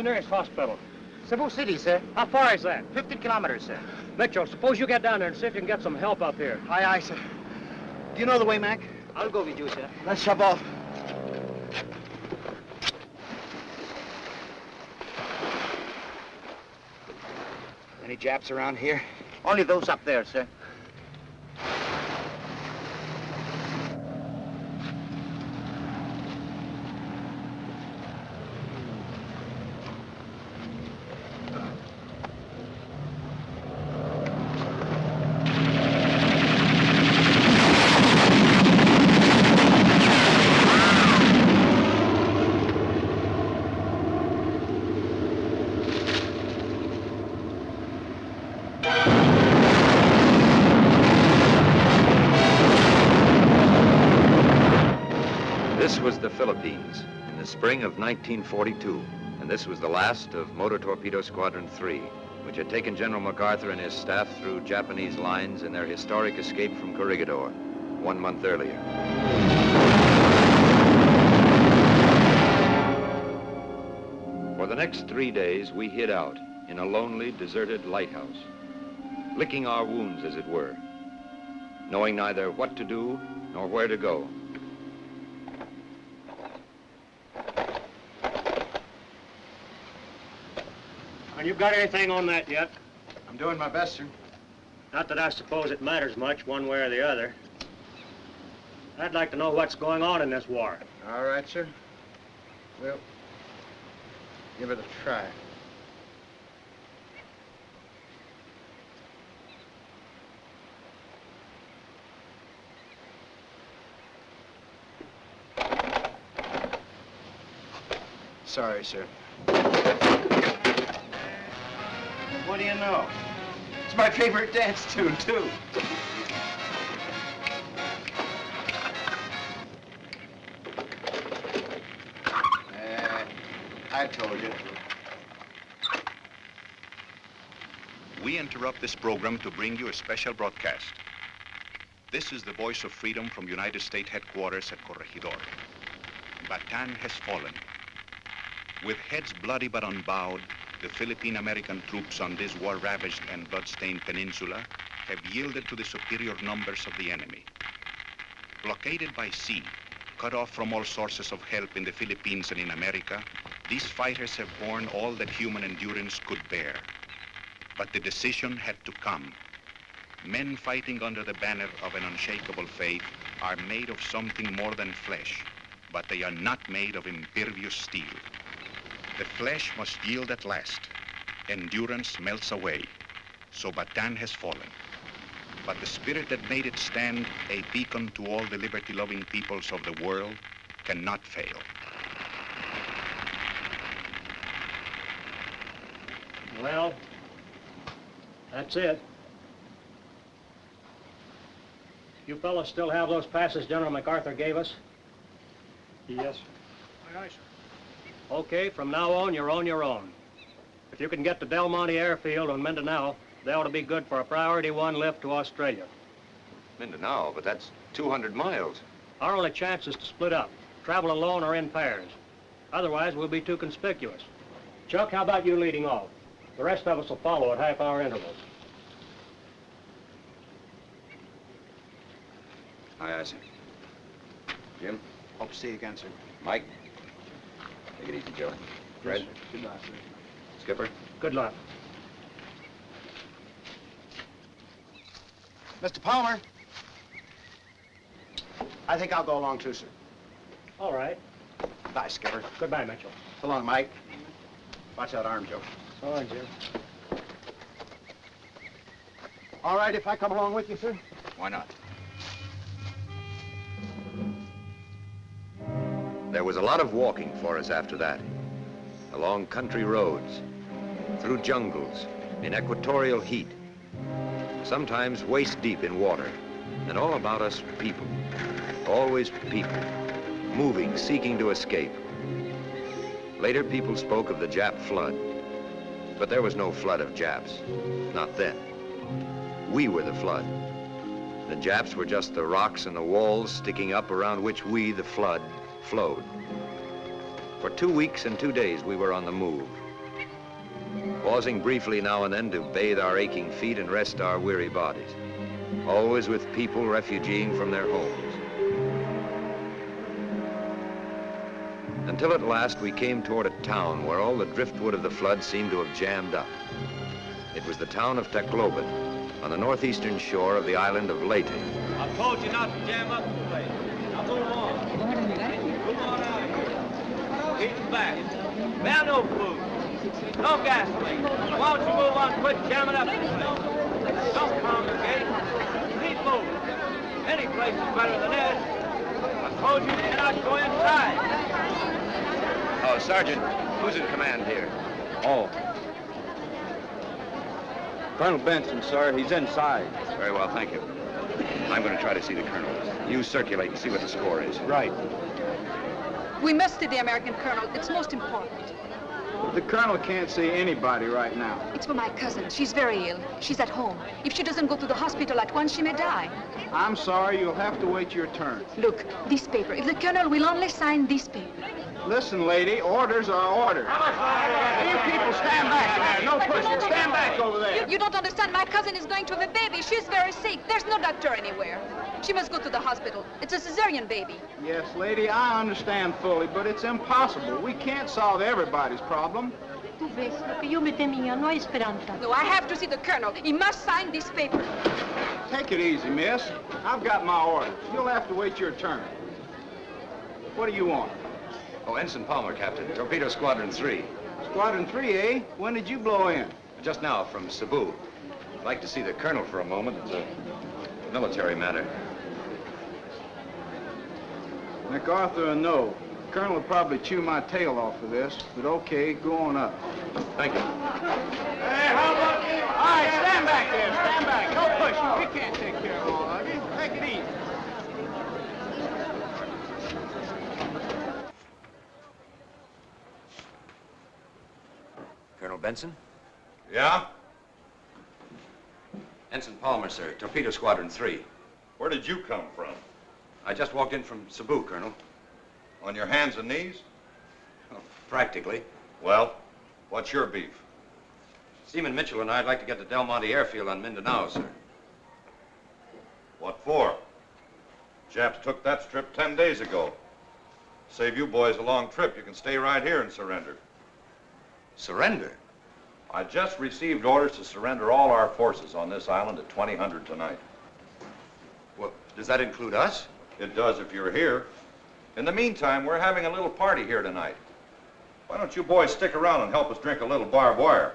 the nearest hospital? Cebu City, sir. How far is that? 50 kilometers, sir. Mitchell, suppose you get down there and see if you can get some help up here. Aye, aye, sir. Do you know the way, Mac? I'll go with you, sir. Let's shove off. Any Japs around here? Only those up there, sir. This was the Philippines in the spring of 1942, and this was the last of Motor Torpedo Squadron 3, which had taken General MacArthur and his staff through Japanese lines in their historic escape from Corregidor one month earlier. For the next three days, we hid out in a lonely, deserted lighthouse, licking our wounds, as it were, knowing neither what to do nor where to go. And you got anything on that yet? I'm doing my best, sir. Not that I suppose it matters much one way or the other. I'd like to know what's going on in this war. All right, sir. Well, give it a try. Sorry, sir. What do you know? It's my favorite dance tune, too. Uh, I told you. We interrupt this program to bring you a special broadcast. This is the voice of freedom from United States headquarters at Corregidor. Bataan has fallen. With heads bloody but unbowed, the Philippine-American troops on this war-ravaged and blood-stained peninsula have yielded to the superior numbers of the enemy. Blockaded by sea, cut off from all sources of help in the Philippines and in America, these fighters have borne all that human endurance could bear. But the decision had to come. Men fighting under the banner of an unshakable faith are made of something more than flesh, but they are not made of impervious steel. The flesh must yield at last. Endurance melts away. So Bataan has fallen. But the spirit that made it stand a beacon to all the liberty-loving peoples of the world cannot fail. Well, that's it. You fellows still have those passes General MacArthur gave us? Yes. Aye, aye, sir. Okay, from now on, you're on your own. If you can get to Del Monte Airfield on Mindanao, they ought to be good for a priority one lift to Australia. Mindanao, but that's 200 miles. Our only chance is to split up, travel alone or in pairs. Otherwise, we'll be too conspicuous. Chuck, how about you leading off? The rest of us will follow at half-hour intervals. Aye, aye, sir. Jim? Hope to see you again, sir. Mike? Take it easy, Joe. Fred? Good night, sir. Skipper? Good luck. Mr. Palmer. I think I'll go along too, sir. All right. Bye, Skipper. Goodbye, Mitchell. So long, Mike. Watch that arm, Joe. So long, Jim. All right if I come along with you, sir? Why not? There was a lot of walking for us after that. Along country roads, through jungles, in equatorial heat. Sometimes waist deep in water. And all about us, people. Always people. Moving, seeking to escape. Later, people spoke of the Jap flood. But there was no flood of Japs. Not then. We were the flood. The Japs were just the rocks and the walls sticking up around which we, the flood, flowed. For two weeks and two days, we were on the move. Pausing briefly now and then to bathe our aching feet and rest our weary bodies. Always with people refugeeing from their homes. Until at last we came toward a town where all the driftwood of the flood seemed to have jammed up. It was the town of Tacloban, on the northeastern shore of the island of Leyte. I told you not to jam up the place. Now move on. Move on out of here. Keep back. Man, no food. No gasoline. Why don't you move on quit jamming up the place? Don't congregate. Keep moving. Any place is better than this. I told you you cannot go inside. Oh, Sergeant, who's in command here? Oh. Colonel Benson, sir. He's inside. Very well, thank you. I'm going to try to see the colonel. You circulate and see what the score is. Right. We must see the American colonel. It's most important. The colonel can't see anybody right now. It's for my cousin. She's very ill. She's at home. If she doesn't go to the hospital at once, she may die. I'm sorry, you'll have to wait your turn. Look, this paper. If the colonel will only sign this paper. Listen, lady, orders are orders. You people stand back. No pushing. Stand back over You, there. you don't understand. My cousin is going to have a baby. She's very sick. There's no doctor anywhere. She must go to the hospital. It's a cesarean baby. Yes, lady, I understand fully, but it's impossible. We can't solve everybody's problem. Tu ves, lo que yo me temía, no hay. No, I have to see the colonel. He must sign this paper. Take it easy, miss. I've got my orders. You'll have to wait your turn. What do you want? Oh, Ensign Palmer, Captain. Torpedo Squadron 3. Squadron 3, eh? When did you blow in? Just now, from Cebu. I'd like to see the colonel for a moment. It's a military matter. MacArthur, no. Colonel will probably chew my tail off for this, but okay, go on up. Thank you. Hey, how about you? All right, stand back there. Stand back. No pushing. We can't take care of all of you. Take it easy. Colonel Benson? Yeah? Ensign Palmer, sir. Torpedo Squadron 3. Where did you come from? I just walked in from Cebu, Colonel. On your hands and knees? Well, practically. Well, what's your beef? Seaman Mitchell and I'd like to get to Del Monte Airfield on Mindanao, sir. What for? Japs took that strip ten days ago. Save you boys a long trip, you can stay right here and surrender. Surrender? I just received orders to surrender all our forces on this island at 2000 tonight. Well, does that include us? It does if you're here. In the meantime, we're having a little party here tonight. Why don't you boys stick around and help us drink a little barbed wire?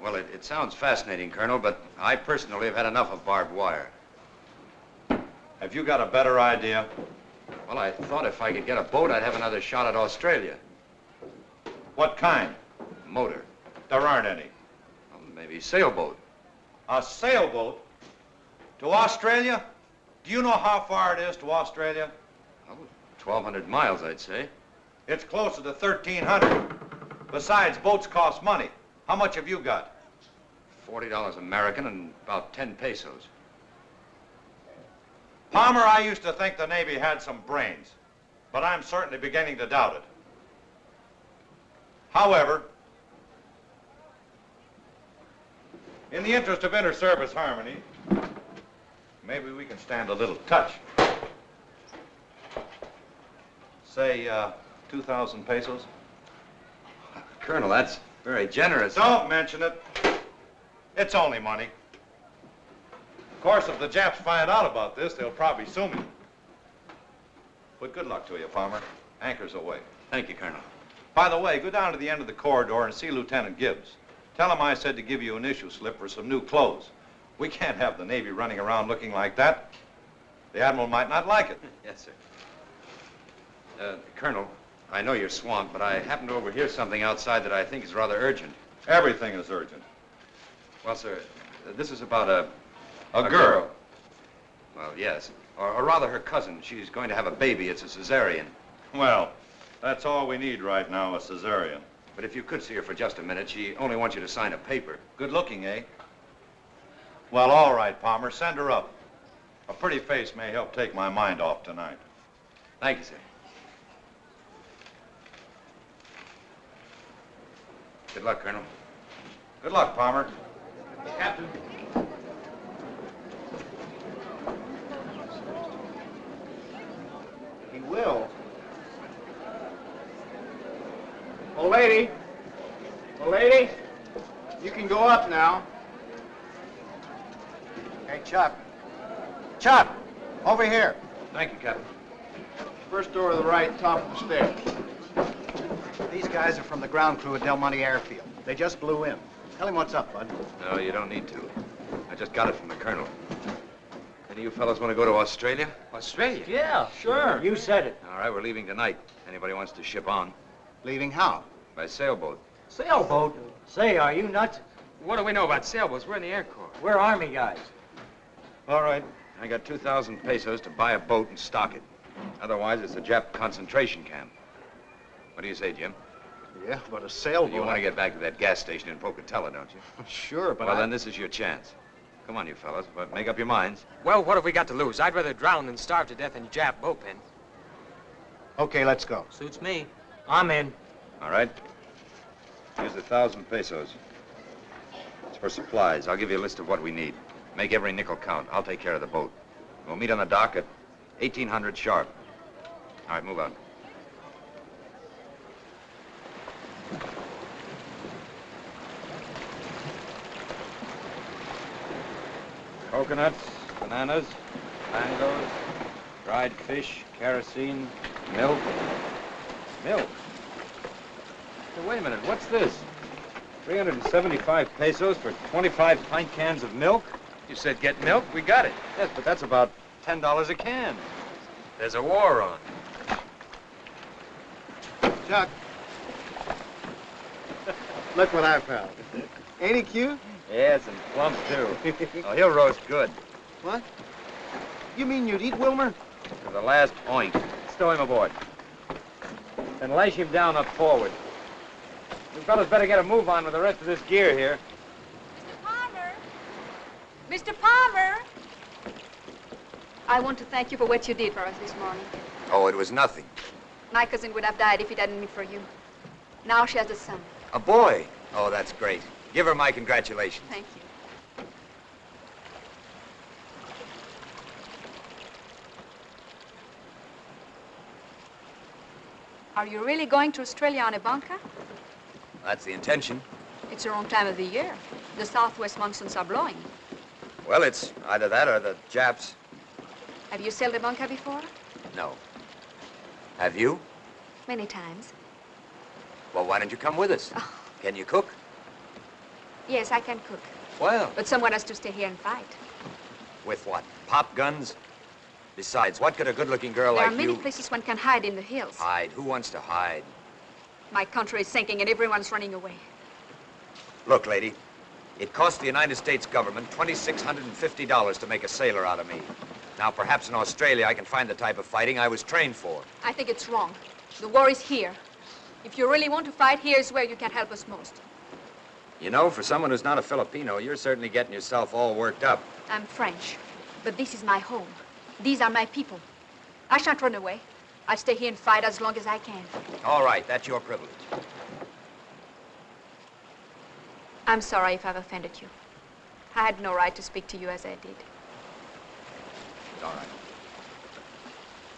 Well, it, it sounds fascinating, Colonel, but I personally have had enough of barbed wire. Have you got a better idea? Well, I thought if I could get a boat, I'd have another shot at Australia. What kind? Motor. There aren't any. Well, maybe sailboat. A sailboat? To Australia? Do you know how far it is to Australia? Well, 1,200 miles, I'd say. It's closer to 1,300. Besides, boats cost money. How much have you got? $40 American and about 10 pesos. Palmer, I used to think the Navy had some brains, but I'm certainly beginning to doubt it. However, in the interest of inter-service harmony, maybe we can stand a little touch. Say, uh, 2,000 pesos? Colonel, that's very generous. Don't mention it. It's only money. Of course, if the Japs find out about this, they'll probably sue me. But good luck to you, Palmer. Anchor's away. Thank you, Colonel. By the way, go down to the end of the corridor and see Lieutenant Gibbs. Tell him I said to give you an issue slip for some new clothes. We can't have the Navy running around looking like that. The Admiral might not like it. Yes, sir. Uh, Colonel, I know you're swamped, but I happened to overhear something outside that I think is rather urgent. Everything is urgent. Well, sir, uh, this is about a... A, girl. Well, yes. Or, or rather, her cousin. She's going to have a baby. It's a cesarean. Well, that's all we need right now, a cesarean. But if you could see her for just a minute, she only wants you to sign a paper. Good looking, eh? Well, all right, Palmer, send her up. A pretty face may help take my mind off tonight. Thank you, sir. Good luck, Colonel. Good luck, Palmer. Captain. He will. Old lady. Old lady. You can go up now. Hey, Chuck. Chuck, over here. Thank you, Captain. First door to the right, top of the stairs. These guys are from the ground crew at Del Monte Airfield. They just blew in. Tell him what's up, bud. No, you don't need to. I just got it from the Colonel. Any of you fellows want to go to Australia? Australia? Yeah, sure. You said it. All right, we're leaving tonight. Anybody wants to ship on? Leaving how? By sailboat. Sailboat. Say, are you nuts? What do we know about sailboats? We're in the Air Corps. We're Army guys. All right. I got 2,000 pesos to buy a boat and stock it. Otherwise, it's a Jap concentration camp. What do you say, Jim? Yeah, but a sailboat. You want to get back to that gas station in Pocatello, don't you? Sure, but well, I... then this is your chance. Come on, you fellas. Make up your minds. Well, what have we got to lose? I'd rather drown than starve to death in a Jap boat pen. Okay, let's go. Suits me. I'm in. All right? Here's a thousand pesos. It's for supplies. I'll give you a list of what we need. Make every nickel count. I'll take care of the boat. We'll meet on the dock at 1800 sharp. All right, move out. Coconuts, bananas, mangoes, dried fish, kerosene, milk. Milk? Hey, wait a minute, what's this? 375 pesos for 25 pint cans of milk? You said get milk, we got it. Yes, but that's about $10 a can. There's a war on. Chuck. Look what I found. Ain't he cute? Yes, and plump, too. oh, he'll roast good. What? You mean you'd eat Wilmer? For the last point. Stow him aboard. And lash him down up forward. You fellas better get a move on with the rest of this gear here. Mr. Palmer! I want to thank you for what you did for us this morning. Oh, it was nothing. My cousin would have died if it hadn't been for you. Now she has a son. A boy? Oh, that's great. Give her my congratulations. Thank you. Are you really going to Australia on a banca? That's the intention. It's the wrong time of the year. The southwest monsoons are blowing. Well, it's either that or the Japs. Have you sailed a banca before? No. Have you? Many times. Well, why don't you come with us? Oh. Can you cook? Yes, I can cook. Well, But someone has to stay here and fight. with what? Pop guns? Besides, what could a good-looking girl like? you... there are many places one can hide in the hills. hide? Who wants to hide? My country is sinking and everyone's running away. Look, lady, it cost the United States government $2,650 to make a sailor out of me. Now, perhaps in Australia I can find the type of fighting I was trained for. I think it's wrong. The war is here. If you really want to fight, here's where you can help us most. You know, for someone who's not a Filipino, you're certainly getting yourself all worked up. I'm French, but this is my home. These are my people. I shan't run away. I'll stay here and fight as long as I can. All right, that's your privilege. I'm sorry if I've offended you. I had no right to speak to you as I did. It's All right.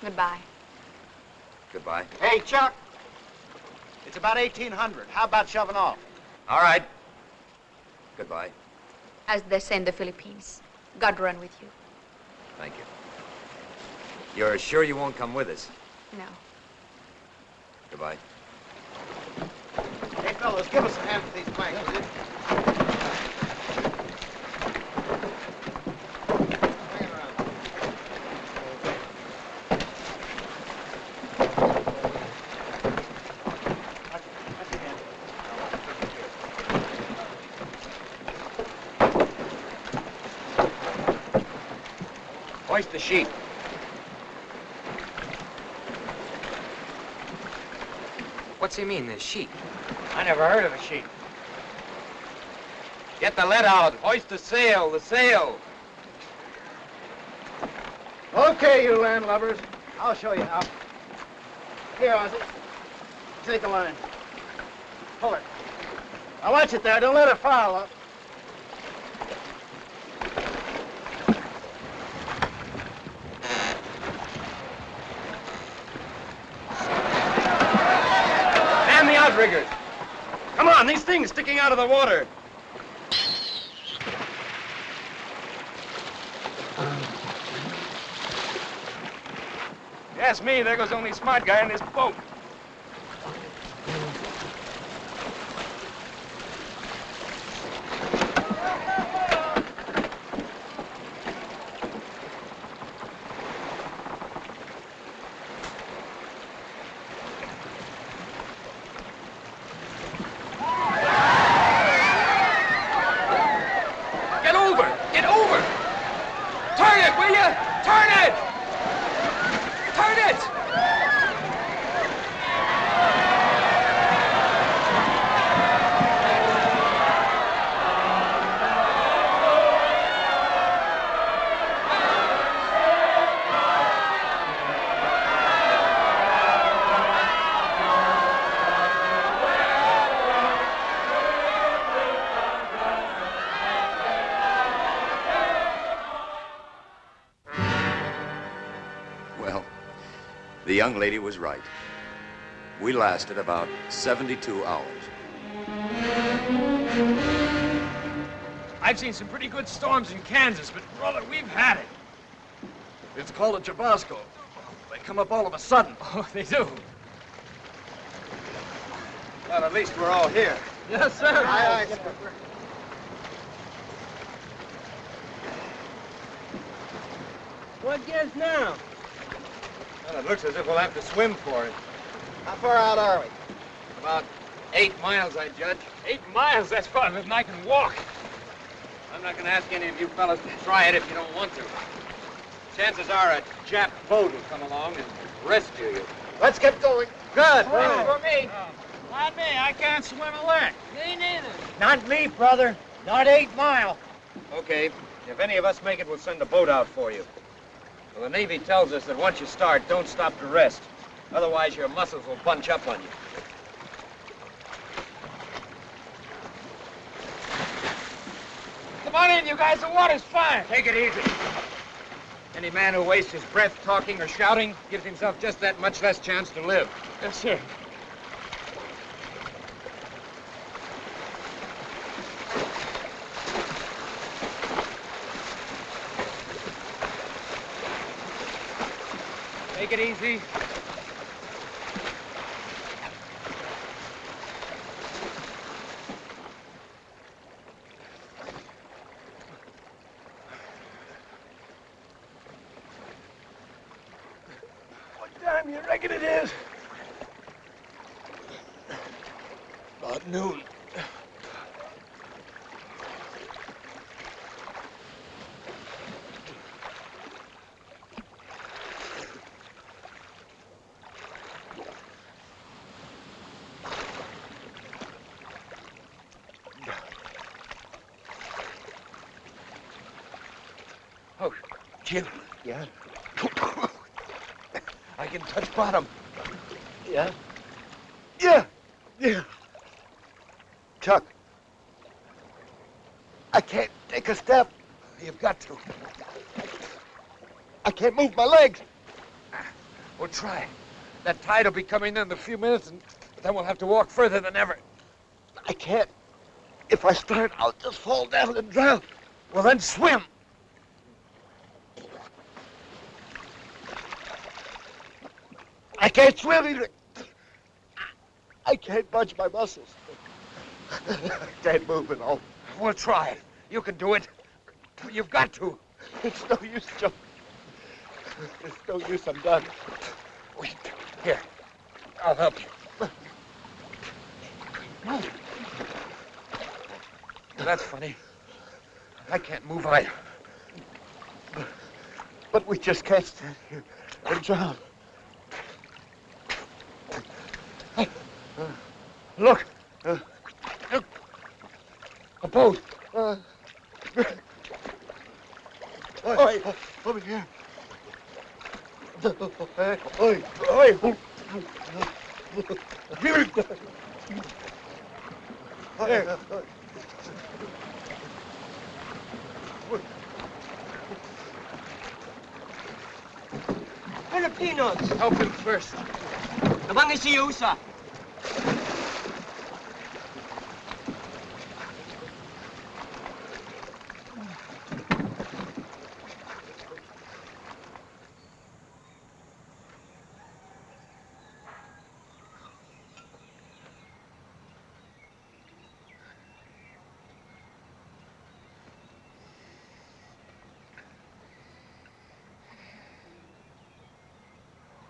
Goodbye. Goodbye. Hey, Chuck. It's about 1800. How about shoving off? All right. Goodbye. As they say in the Philippines. God run with you. Thank you. You're sure you won't come with us? No. Goodbye fellows, give us a hand with these planks, will you? Hoist the sheet. What's he mean, the sheet? I never heard of a sheet. Get the lead out. Hoist the sail, the sail. Okay, you landlubbers. I'll show you how. Here, Ozzy. Take the line. Pull it. Now watch it there. Don't let it foul up. Outriggers. Things sticking out of the water. Yes, me. There goes the only smart guy in this boat. Get over! Get over! Turn it, will you? Turn it! Turn it! Well, the young lady was right. We lasted about 72 hours. I've seen some pretty good storms in Kansas, but brother, we've had it. It's called a chubasco. They come up all of a sudden. Oh, they do. Well, at least we're all here. Yes, sir. Aye, aye, sir. What gives now? Well, it looks as if we'll have to swim for it. How far out are we? About eight miles, I judge. Eight miles? That's farther than I can walk. I'm not going to ask any of you fellas to try it if you don't want to. Chances are a Jap boat will come along and rescue you. Let's get going. Good. for me. Not me. I can't swim a lick. Me neither. Not me, brother. Not eight mile. Okay. If any of us make it, we'll send a boat out for you. Well, the Navy tells us that once you start, don't stop to rest. Otherwise, your muscles will bunch up on you. Come on in, you guys. The water's fine. Take it easy. Any man who wastes his breath talking or shouting gives himself just that much less chance to live. Yes, sir. Take it easy. What time you reckon it is? About noon. Oh, Jim. Yeah? I can touch bottom. Yeah? Yeah! Yeah! Chuck, I can't take a step. You've got to. I can't move my legs. We'll try. That tide will be coming in in a few minutes, and then we'll have to walk further than ever. I can't. If I start, I'll just fall down and drown. Well, then swim. I can't swim either. I can't budge my muscles. can't move at all. We'll try it. You can do it. You've got to. It's no use, Joe. It's no use. I'm done. Wait. Here. I'll help you. That's funny. I can't move either. But we just can't stand here and drown. Look. Uh, look. A boat. Uh, oi, over here. Oi, oi, oi. Oi, oi. Filipinos! Help him first. Nabang si Yusa.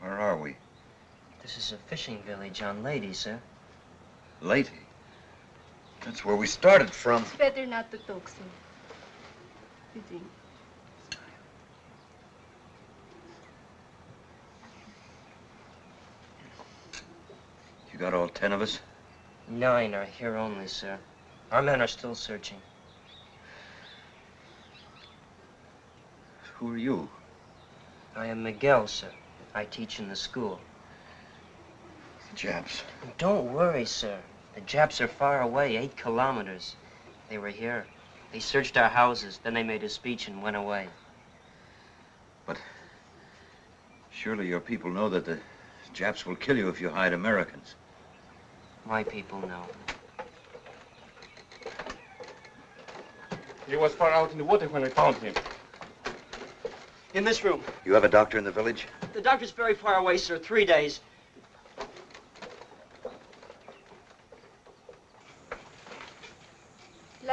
Where are we? This is a fishing village on Leyte, sir. Leyte. That's where we started from. It's better not to talk, sir. You think? You got all ten of us? Nine are here only, sir. Our men are still searching. Who are you? I am Miguel, sir. I teach in the school. Japs. Don't worry, sir. The Japs are far away, eight kilometers. They were here. They searched our houses, then they made a speech and went away. But surely your people know that the Japs will kill you if you hide Americans. My people know. He was far out in the water when I found him. In this room. You have a doctor in the village? The doctor's very far away, sir. Three days.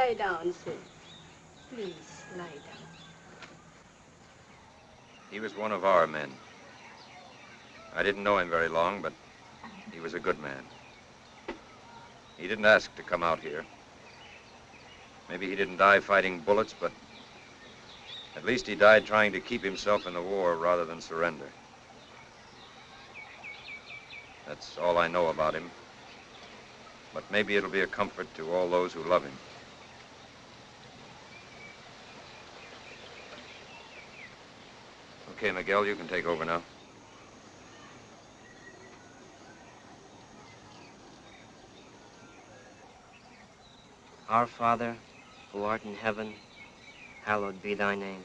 Lie down, sir. Please, lie down. He was one of our men. I didn't know him very long, but he was a good man. He didn't ask to come out here. Maybe he didn't die fighting bullets, but at least he died trying to keep himself in the war rather than surrender. That's all I know about him. But maybe it'll be a comfort to all those who love him. Okay, Miguel, you can take over now. Our Father, who art in heaven, hallowed be thy name.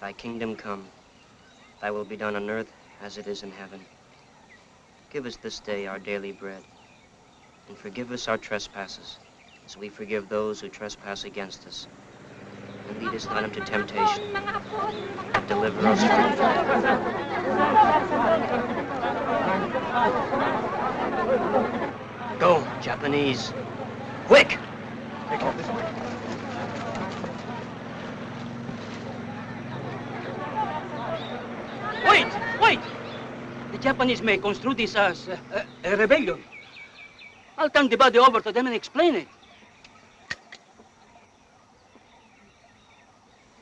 Thy kingdom come. Thy will be done on earth as it is in heaven. Give us this day our daily bread, and forgive us our trespasses, as we forgive those who trespass against us. And lead us not into temptation, but deliver us from evil. Go, Japanese. Quick! Wait! Wait! The Japanese may construe this as uh, a rebellion. I'll turn the body over to them and explain it.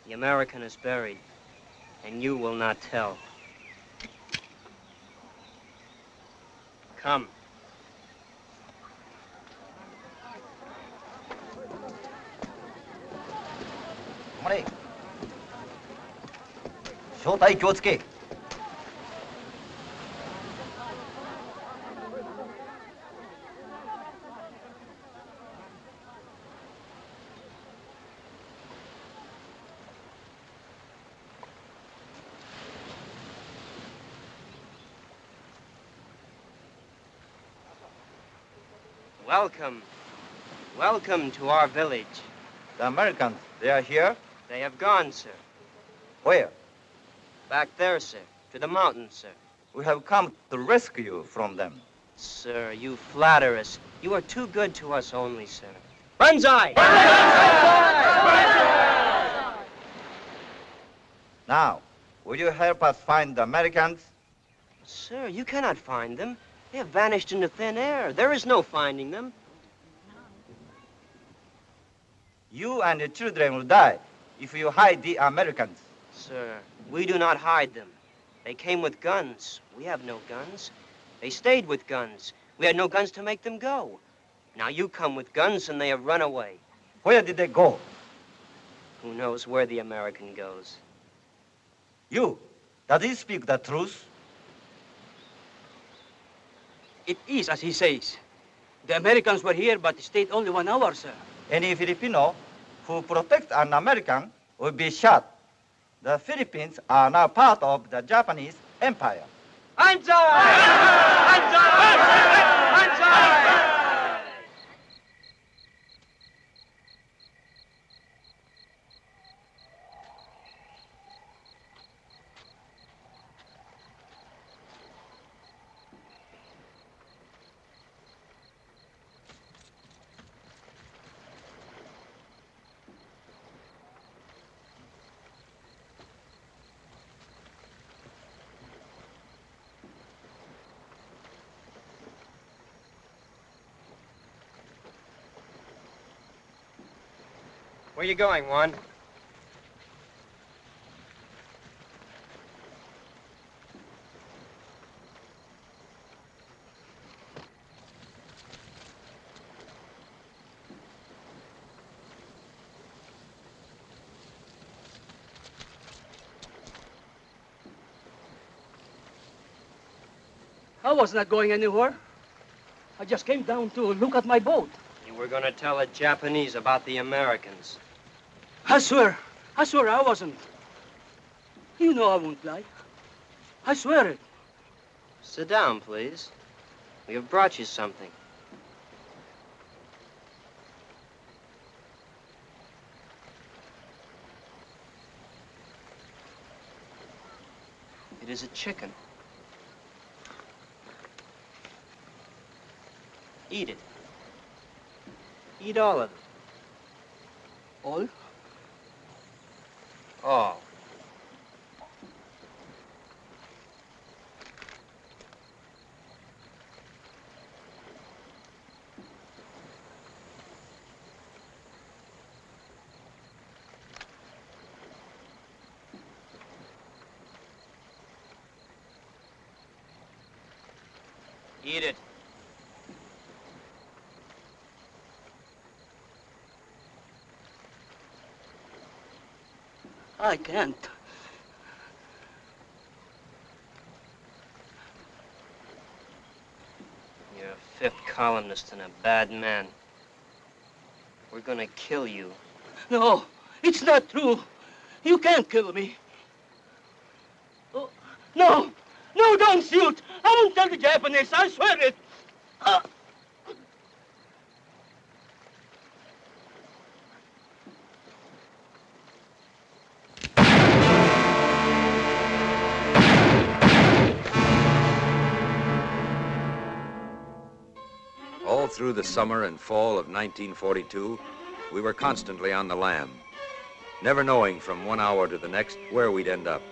The American is buried, and you will not tell. Come. 止まれ正体気をつけ Welcome. Welcome to our village. The Americans, they are here? They have gone, sir. Where? Back there, sir. To the mountains, sir. We have come to rescue you from them. Sir, you flatter us. You are too good to us only, sir. Banzai! Now, will you help us find the Americans? Sir, you cannot find them. They have vanished into thin air. There is no finding them. You and the children will die if you hide the Americans. Sir, We do not hide them. They came with guns. We have no guns. They stayed with guns. We had no guns to make them go. Now you come with guns and they have run away. Where did they go? Who knows where the American goes? You, does he speak the truth? It is as he says. The Americans were here, but stayed only one hour, sir. Any Filipino who protects an American will be shot. The Philippines are now part of the Japanese Empire. Where are you going, Juan? I was not going anywhere. I just came down to look at my boat. You were going to tell the Japanese about the Americans. I swear, I swear I wasn't. You know I won't lie. I swear it. Sit down, please. We have brought you something. It is a chicken. Eat it. Eat all of it. All? All. Eat it. I can't. You're a fifth columnist and a bad man. We're gonna kill you. No, it's not true. You can't kill me. Oh, no, no, don't shoot. I won't tell the Japanese. I swear it. Through the summer and fall of 1942, we were constantly on the lam, never knowing from one hour to the next where we'd end up.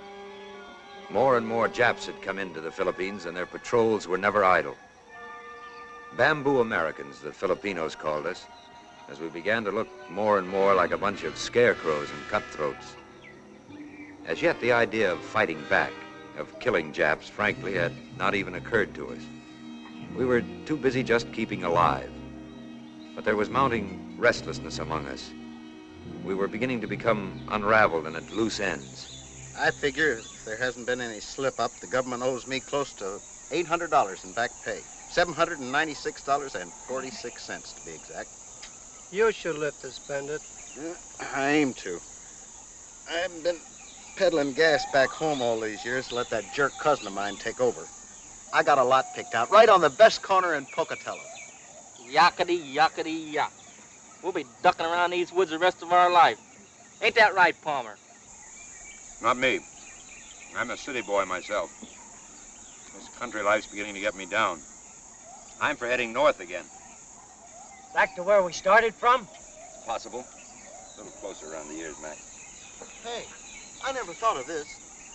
More and more Japs had come into the Philippines, and their patrols were never idle. Bamboo Americans, the Filipinos called us, as we began to look more and more like a bunch of scarecrows and cutthroats. As yet, the idea of fighting back, of killing Japs, frankly, had not even occurred to us. We were too busy just keeping alive. But there was mounting restlessness among us. We were beginning to become unraveled and at loose ends. I figure if there hasn't been any slip up, the government owes me close to $800 in back pay. $796.46 to be exact. You should live to spend it. Yeah, I aim to. I haven't been peddling gas back home all these years to let that jerk cousin of mine take over. I got a lot picked out right on the best corner in Pocatello. Yakety, yakety, yak. We'll be ducking around these woods the rest of our life. Ain't that right, Palmer? Not me. I'm a city boy myself. This country life's beginning to get me down. I'm for heading north again. Back to where we started from? Possible. A little closer around the ears, Mac. Hey, I never thought of this.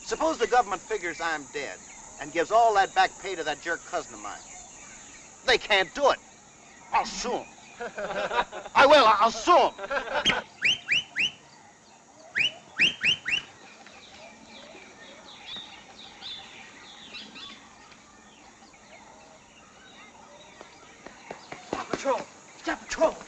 Suppose the government figures I'm dead and gives all that back pay to that jerk cousin of mine. They can't do it. I'll sue them. I will. I'll sue them. Patrol! Stop patrol!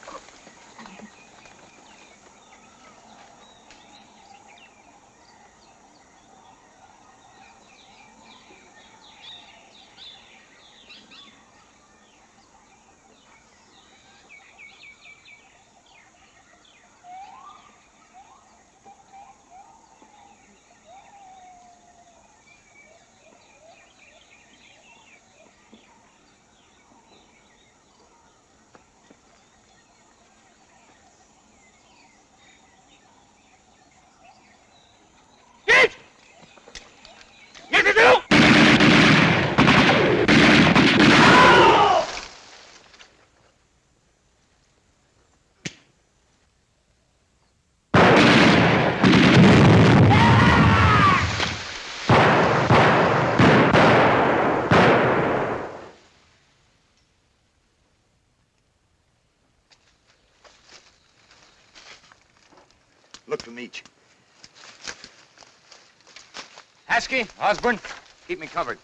Look for Meach. Haskey, Osborne, keep me covered.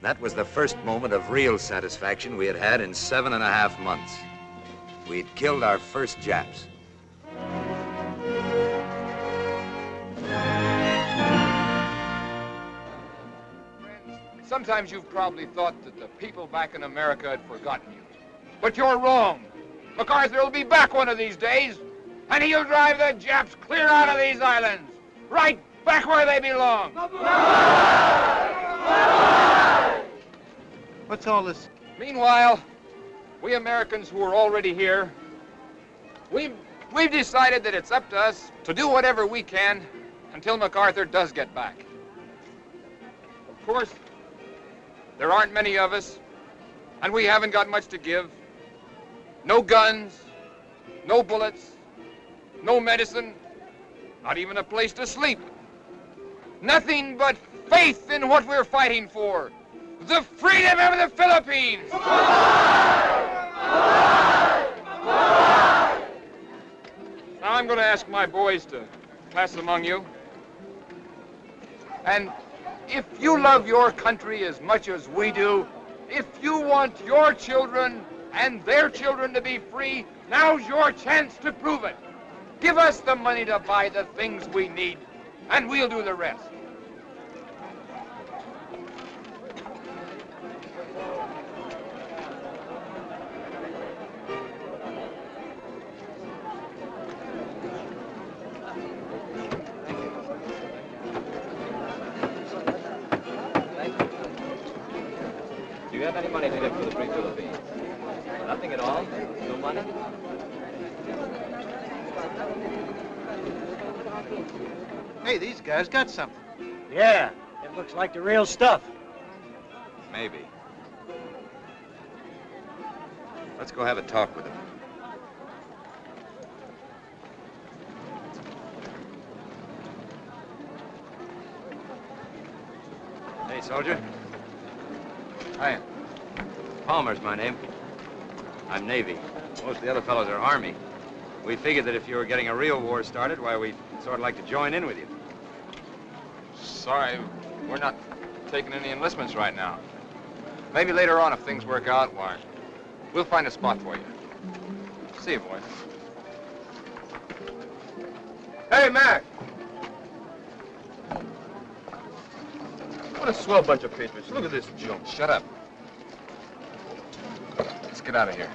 That was the first moment of real satisfaction we had had in seven and a half months. We'd killed our first Japs. Sometimes you've probably thought that the people back in America had forgotten you. But you're wrong. MacArthur will be back one of these days, and he'll drive the Japs clear out of these islands, right back where they belong. What's all this? Meanwhile, we Americans who are already here, we've, we've decided that it's up to us to do whatever we can until MacArthur does get back. Of course, there aren't many of us, and we haven't got much to give. No guns, no bullets, no medicine, not even a place to sleep. Nothing but faith in what we're fighting for. The freedom of the Philippines! Now I'm going to ask my boys to class among you. And if you love your country as much as we do, if you want your children and their children to be free, now's your chance to prove it. Give us the money to buy the things we need, and we'll do the rest. Have any money to give to the Free Philippines? Nothing at all? No money? Hey, these guys got something. Yeah, it looks like the real stuff. Maybe. Let's go have a talk with him. Hey, soldier. Hi. Palmer's my name. I'm Navy. Most of the other fellows are Army. We figured that if you were getting a real war started, why, we'd sort of like to join in with you. Sorry, we're not taking any enlistments right now. Maybe later on, if things work out, why, we'll find a spot for you. See you, boys. Hey, Mac! What a swell bunch of patriots. Look at this junk. Shut up. Let's get out of here.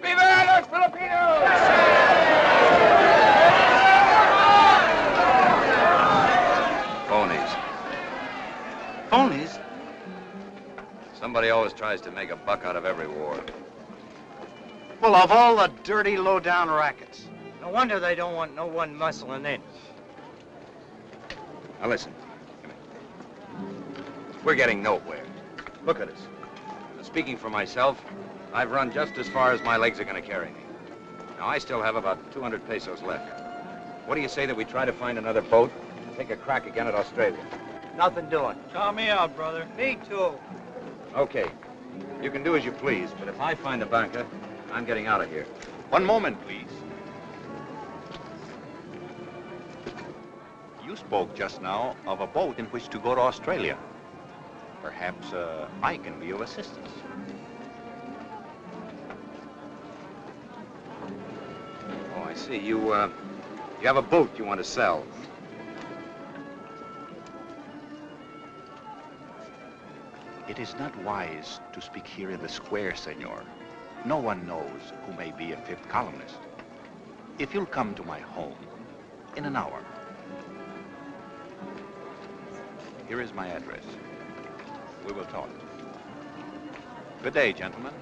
Viva los Filipinos! Phonies. Phonies? Somebody always tries to make a buck out of every war. Well, of all the dirty, low-down rackets. No wonder they don't want no one muscling in. Now listen. Come. We're getting nowhere. Look at us. Now, speaking for myself, I've run just as far as my legs are going to carry me. Now, I still have about 200 pesos left. What do you say that we try to find another boat and take a crack again at Australia? Nothing doing. Count me out, brother. Me too. Okay. You can do as you please, but if I find the banca, I'm getting out of here. One moment, please. Spoke just now of a boat in which to go to Australia. Perhaps uh, I can be of assistance. Oh, I see. You, uh, you have a boat you want to sell. It is not wise to speak here in the square, senor. No one knows who may be a fifth columnist. If you'll come to my home in an hour. Here is my address. We will talk. Good day, gentlemen.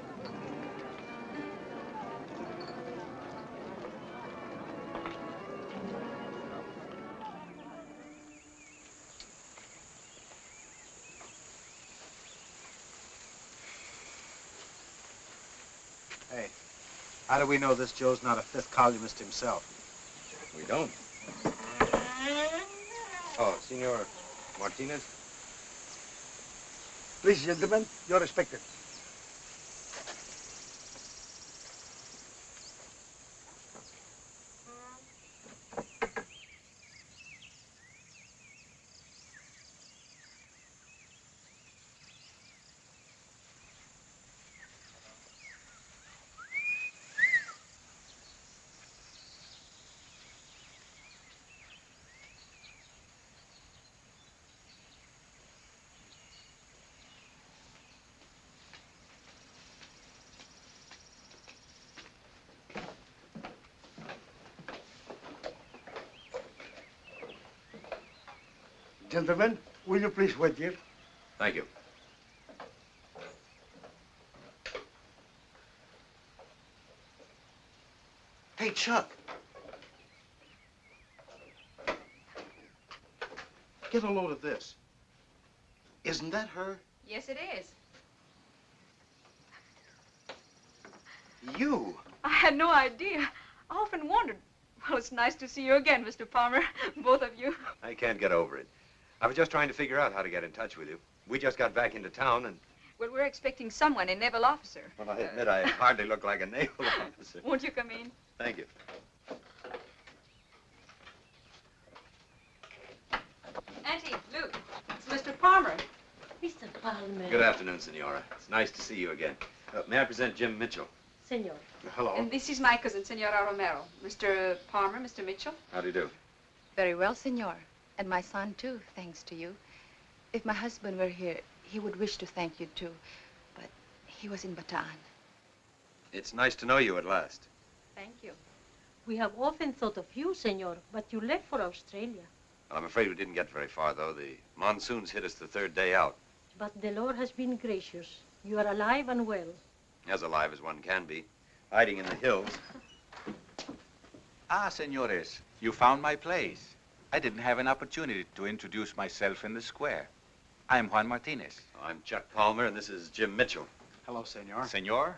Hey, how do we know this Joe's not a fifth columnist himself? We don't. Oh, Senor Martinez? Please, gentlemen, you're expected. Gentlemen, will you please wait here? Thank you. Hey, Chuck. Get a load of this. Isn't that her? Yes, it is. You? I had no idea. I often wondered. Well, it's nice to see you again, Mr. Palmer. Both of you. I can't get over it. I was just trying to figure out how to get in touch with you. We just got back into town and, Well, we're expecting someone, a naval officer. well, I admit I hardly look like a naval officer. Won't you come in? Thank you. Auntie, Luke, it's Mr. Palmer. Mr. Palmer. Good afternoon, Senora. It's nice to see you again. Uh, may I present Jim Mitchell? Senor. Hello. And this is my cousin, Senora Romero. Mr. Palmer, Mr. Mitchell. How do you do? Very well, senor. And my son, too, thanks to you. If my husband were here, he would wish to thank you, too. But he was in Bataan. It's nice to know you at last. Thank you. We have often thought of you, senor, but you left for Australia. Well, I'm afraid we didn't get very far, though. The monsoons hit us the third day out. But the Lord has been gracious. You are alive and well. As alive as one can be. Hiding in the hills. Ah, senores, you found my place. I didn't have an opportunity to introduce myself in the square. I'm Juan Martinez. I'm Chuck Palmer, and this is Jim Mitchell. Hello, senor. Senor?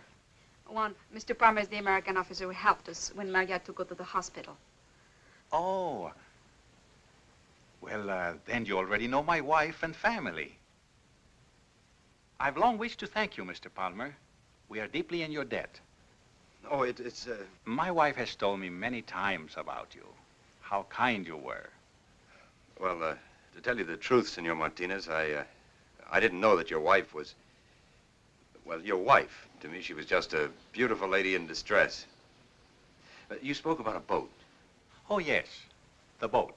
Juan, Mr. Palmer is the American officer who helped us when Maria had to go to the hospital. Oh. Well, uh, then you already know my wife and family. I've long wished to thank you, Mr. Palmer. We are deeply in your debt. Oh, it, it's, uh... My wife has told me many times about you, how kind you were. Well, uh, to tell you the truth, Senor Martinez, I, uh, I didn't know that your wife was... Well, your wife. To me, she was just a beautiful lady in distress. Uh, you spoke about a boat. Oh, yes, the boat.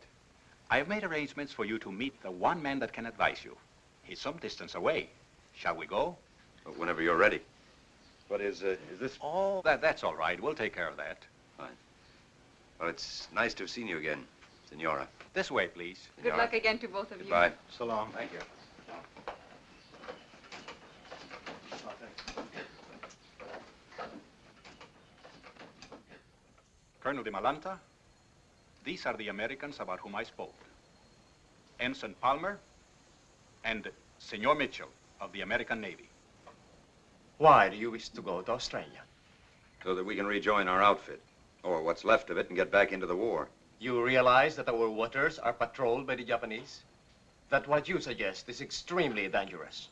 I have made arrangements for you to meet the one man that can advise you. He's some distance away. Shall we go? Uh, Whenever you're ready. What is, uh, is this? Oh, that, that's all right. We'll take care of that. Fine. Well, it's nice to have seen you again, Senora. This way, please. Good luck again to both of you. Goodbye. So long. Thank you. Colonel Dimalanta, these are the Americans about whom I spoke. Ensign Palmer and Senor Mitchell of the American Navy. Why do you wish to go to Australia? So that we can rejoin our outfit, or what's left of it, and get back into the war. You realize that our waters are patrolled by the Japanese? That what you suggest is extremely dangerous.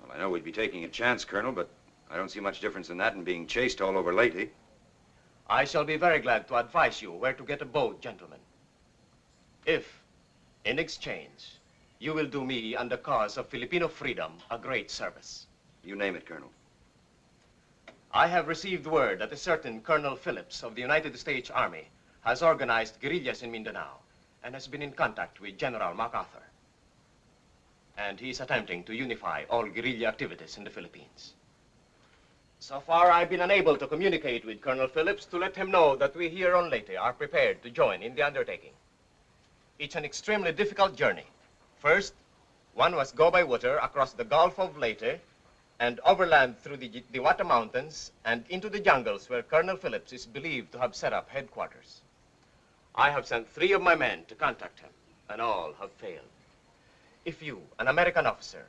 Well, I know we'd be taking a chance, Colonel, but I don't see much difference in that and being chased all over Leyte. I shall be very glad to advise you where to get a boat, gentlemen. If, in exchange, you will do me and the cause of Filipino freedom a great service. You name it, Colonel. I have received word that a certain Colonel Phillips of the United States Army has organized guerrillas in Mindanao and has been in contact with General MacArthur. And he's attempting to unify all guerrilla activities in the Philippines. So far, I've been unable to communicate with Colonel Phillips to let him know that we here on Leyte are prepared to join in the undertaking. It's an extremely difficult journey. First, one must go by water across the Gulf of Leyte and overland through the Diwata Mountains and into the jungles where Colonel Phillips is believed to have set up headquarters. I have sent three of my men to contact him, and all have failed. If you, an American officer,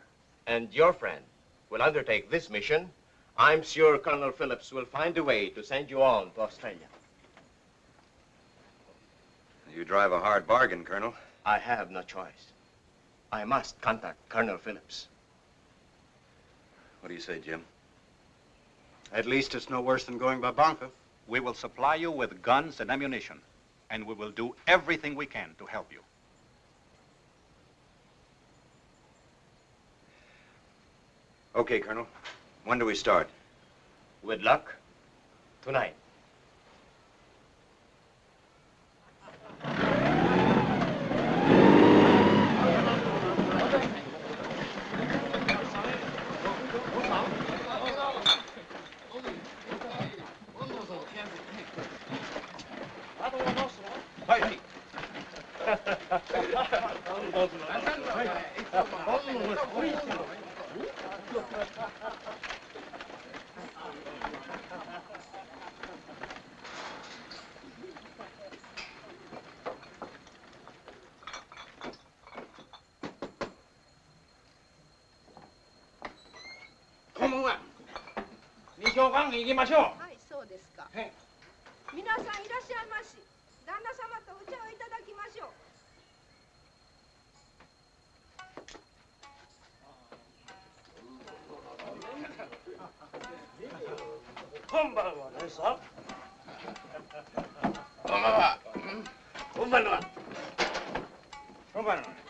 and your friend will undertake this mission, I'm sure Colonel Phillips will find a way to send you on to Australia. You drive a hard bargain, Colonel. I have no choice. I must contact Colonel Phillips. What do you say, Jim? At least it's no worse than going by banca. We will supply you with guns and ammunition, and we will do everything we can to help you. Okay, Colonel. When do we start? With luck, tonight. 小行きましょう。こんばんはねさ。こんばんは。こんばんは。こんばんは。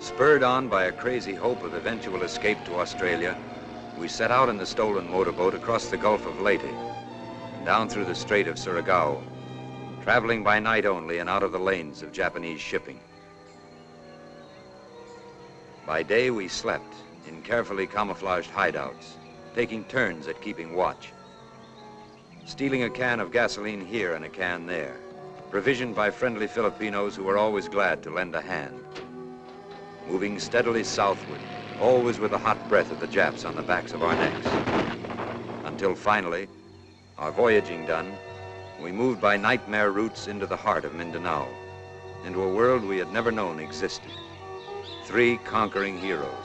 Spurred on by a crazy hope of eventual escape to Australia, we set out in the stolen motorboat across the Gulf of Leyte, down through the Strait of Surigao, traveling by night only and out of the lanes of Japanese shipping. By day, we slept in carefully camouflaged hideouts, taking turns at keeping watch, stealing a can of gasoline here and a can there, provisioned by friendly Filipinos who were always glad to lend a hand moving steadily southward, always with the hot breath of the Japs on the backs of our necks. Until finally, our voyaging done, we moved by nightmare routes into the heart of Mindanao, into a world we had never known existed. Three conquering heroes,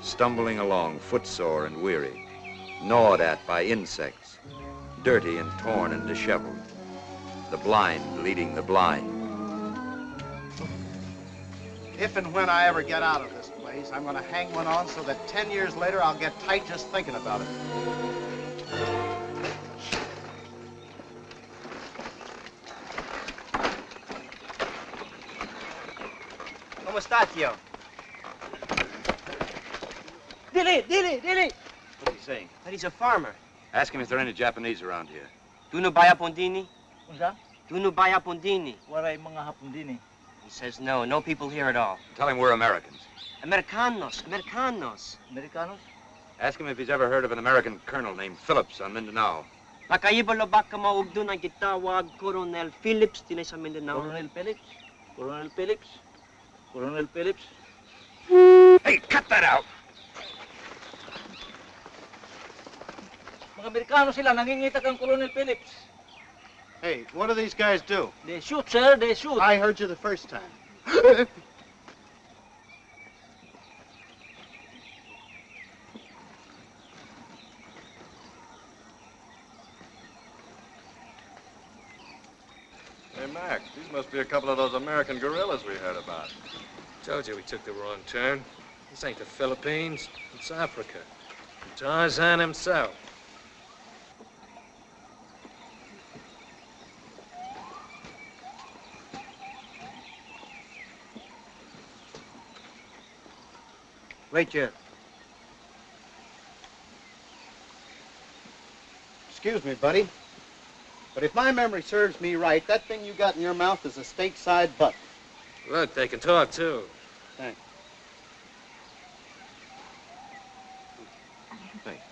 stumbling along footsore and weary, gnawed at by insects, dirty and torn and disheveled. The blind leading the blind. If and when I ever get out of this place, I'm going to hang one on so that 10 years later I'll get tight just thinking about it. ¿Cómo está, tío? Dili, Dili, Dili. What's he saying? That he's a farmer. Ask him if there are any Japanese around here. Do no buy Pondini? Unsa? Do no buy Pondini? Waray mga hapon din eh. He says no, no people here at all. Tell him we're Americans. Americanos, Americanos. Americanos? Ask him if he's ever heard of an American colonel named Phillips on Mindanao. Nakaiba baka maug doon ang gitawag Coronel Phillips din sa Mindanao. Coronel Phillips? Coronel Phillips? Coronel Phillips? Hey, cut that out! Mga Amerikano sila, nangingita kang Coronel Phillips. Hey, what do these guys do? They shoot, sir, they shoot. I heard you the first time. Hey, Mac, these must be a couple of those American guerrillas we heard about. Told you we took the wrong turn. This ain't the Philippines. It's Africa. Tarzan himself. Wait, Jeff. Excuse me, buddy. But if my memory serves me right, that thing you got in your mouth is a stateside butt. Look, they can talk, too. Thanks. Thanks.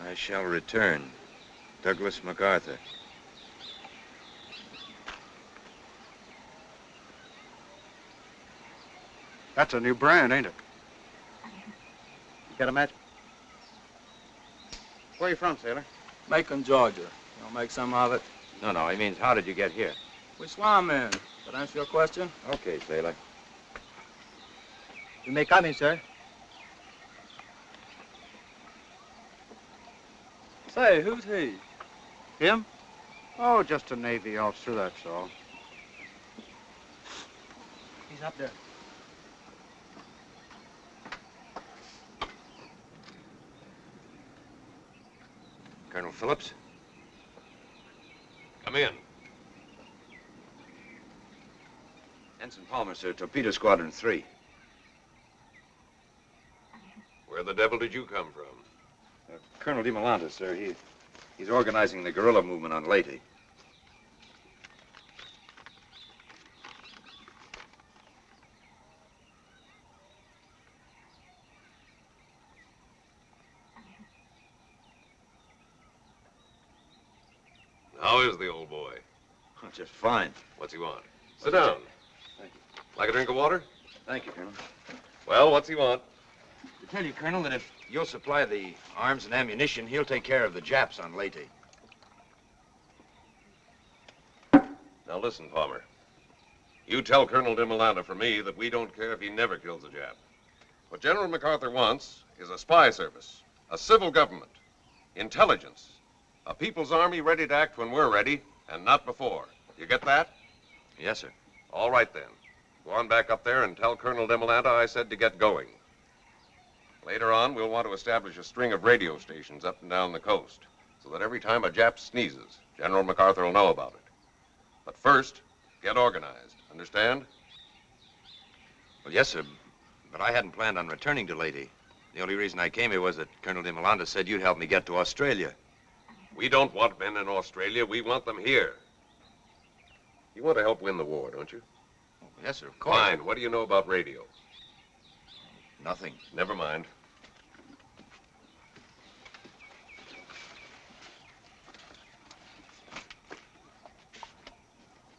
I shall return. Douglas MacArthur. That's a new brand, ain't it? You got a match? Where are you from, sailor? Macon, Georgia. You want to make some of it? No, no, he means how did you get here? We swam in. That answer your question? Okay, sailor. You may come in, sir. Say, who's he? Him? Oh, just a Navy officer, that's all. He's up there. Colonel Phillips? Come in. Ensign Palmer, sir. Torpedo Squadron 3. Where the devil did you come from? Uh, Colonel Dimalanta, sir. He, he's organizing the guerrilla movement on Leyte. How is the old boy? Oh, just fine. What's he want? Sit What's down. Thank you. Like a drink of water? Thank you, Colonel. Well, what's he want? To tell you, Colonel, that if you'll supply the arms and ammunition, he'll take care of the Japs on Leyte. Now listen, Palmer. You tell Colonel Dimalanta for me that we don't care if he never kills a Jap. What General MacArthur wants is a spy service, a civil government, intelligence, a people's army ready to act when we're ready, and not before. You get that? Yes, sir. All right, then. Go on back up there and tell Colonel Dimalanta I said to get going. Later on, we'll want to establish a string of radio stations up and down the coast, so that every time a Jap sneezes, General MacArthur will know about it. But first, get organized. Understand? Well, yes, sir. But I hadn't planned on returning to Leyte. The only reason I came here was that Colonel Dimalanta said you'd help me get to Australia. We don't want men in Australia. We want them here. You want to help win the war, don't you? Oh, yes, sir, of course. Fine. What do you know about radio? Nothing. Never mind.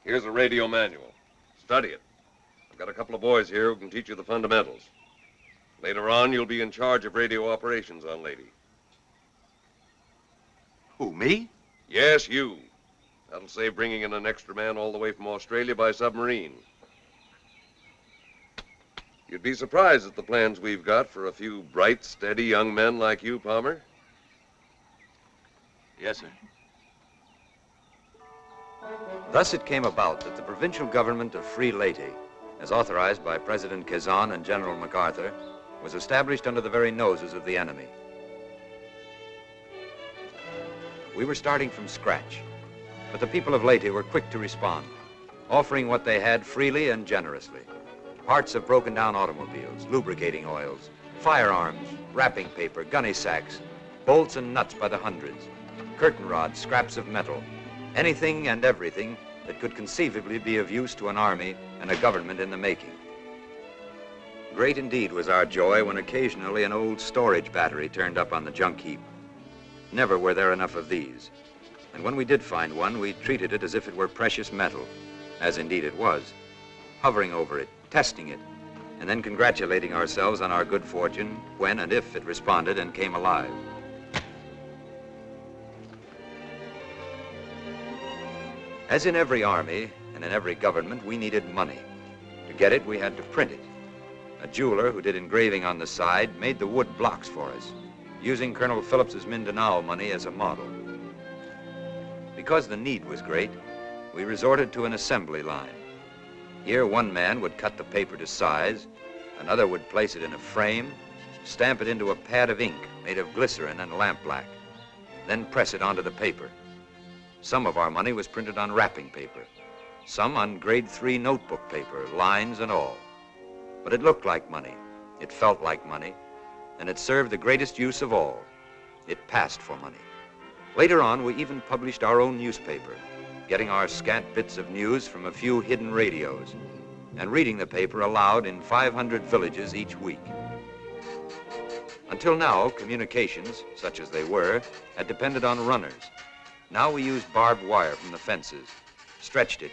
Here's a radio manual. Study it. I've got a couple of boys here who can teach you the fundamentals. Later on, you'll be in charge of radio operations on Leyte. Who, me? Yes, you. That'll save bringing in an extra man all the way from Australia by submarine. You'd be surprised at the plans we've got for a few bright, steady young men like you, Palmer. Yes, sir. Thus it came about that the provincial government of Free Leyte, as authorized by President Quezon and General MacArthur, was established under the very noses of the enemy. We were starting from scratch, but the people of Leyte were quick to respond, offering what they had freely and generously. Parts of broken down automobiles, lubricating oils, firearms, wrapping paper, gunny sacks, bolts and nuts by the hundreds, curtain rods, scraps of metal, anything and everything that could conceivably be of use to an army and a government in the making. Great indeed was our joy when occasionally an old storage battery turned up on the junk heap. Never were there enough of these. And when we did find one, we treated it as if it were precious metal, as indeed it was, hovering over it, testing it, and then congratulating ourselves on our good fortune when and if it responded and came alive. As in every army and in every government, we needed money. To get it, we had to print it. A jeweler who did engraving on the side made the wood blocks for us, using Colonel Phillips's Mindanao money as a model. Because the need was great, we resorted to an assembly line. Here, one man would cut the paper to size, another would place it in a frame, stamp it into a pad of ink made of glycerin and lampblack, then press it onto the paper. Some of our money was printed on wrapping paper, some on grade three notebook paper, lines and all. But it looked like money, it felt like money, and it served the greatest use of all. It passed for money. Later on, we even published our own newspaper, getting our scant bits of news from a few hidden radios, and reading the paper aloud in 500 villages each week. Until now, communications, such as they were, had depended on runners. Now we used barbed wire from the fences, stretched it,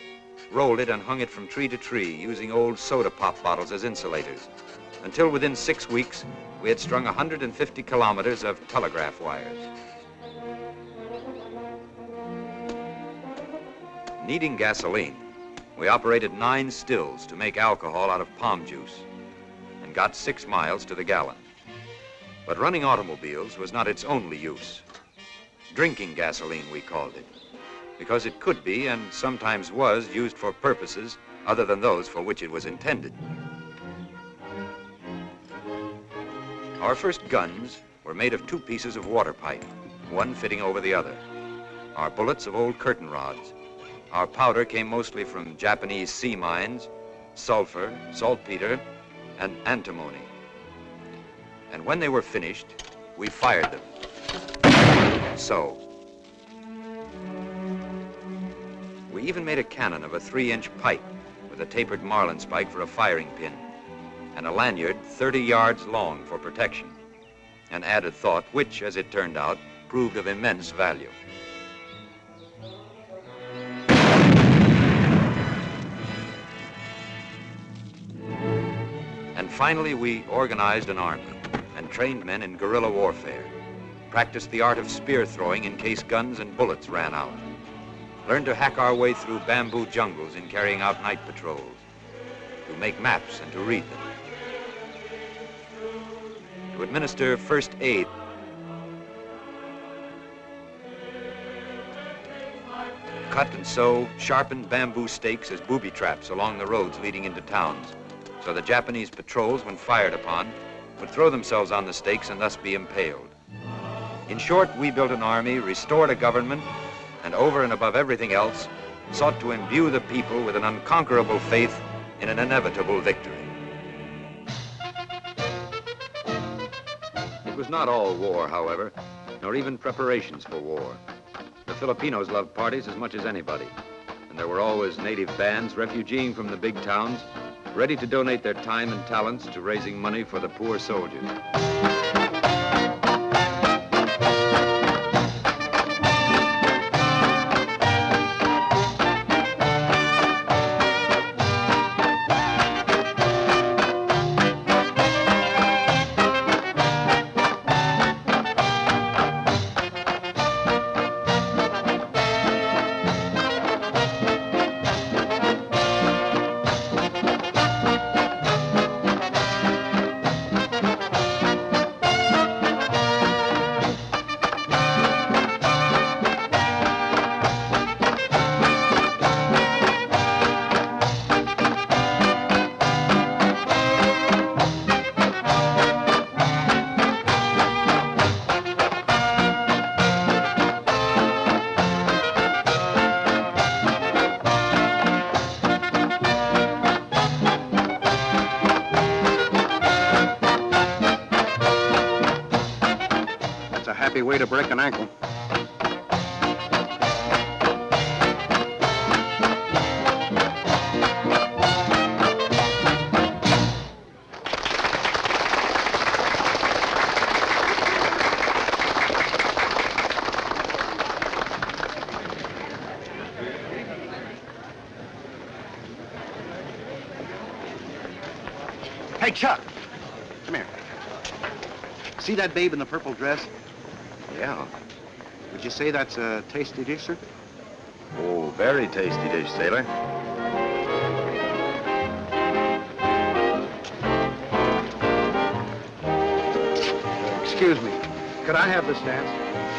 rolled it, and hung it from tree to tree using old soda pop bottles as insulators. Until within six weeks, we had strung 150 kilometers of telegraph wires. Needing gasoline, we operated nine stills to make alcohol out of palm juice and got six miles to the gallon. But running automobiles was not its only use. Drinking gasoline, we called it, because it could be and sometimes was used for purposes other than those for which it was intended. Our first guns were made of two pieces of water pipe, one fitting over the other. Our bullets of old curtain rods. Our powder came mostly from Japanese sea mines, sulfur, saltpeter, and antimony. And when they were finished, we fired them. So. We even made a cannon of a three-inch pipe with a tapered marlin spike for a firing pin and a lanyard 30 yards long for protection. An added thought which, as it turned out, proved of immense value. Finally, we organized an army and trained men in guerrilla warfare, practiced the art of spear throwing in case guns and bullets ran out, learned to hack our way through bamboo jungles in carrying out night patrols, to make maps and to read them, to administer first aid. Cut and sew sharpened bamboo stakes as booby traps along the roads leading into towns, so the Japanese patrols, when fired upon, would throw themselves on the stakes and thus be impaled. In short, we built an army, restored a government, and over and above everything else, sought to imbue the people with an unconquerable faith in an inevitable victory. It was not all war, however, nor even preparations for war. The Filipinos loved parties as much as anybody, and there were always native bands refugeeing from the big towns, ready to donate their time and talents to raising money for the poor soldiers. That babe in the purple dress? Yeah. Would you say that's a tasty dish, sir? Oh, very tasty dish, sailor. Excuse me. Could I have this dance?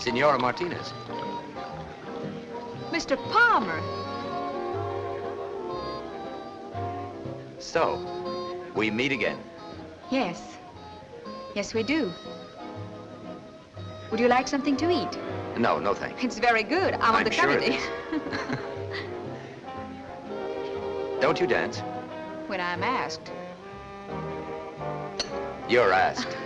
Senora Martinez. Mr. Palmer. So, we meet again. Yes. Yes, we do. Would you like something to eat? No, no thanks. It's very good. I'm, on I'm the sure it committee. Don't you dance? when I'm asked. You're asked.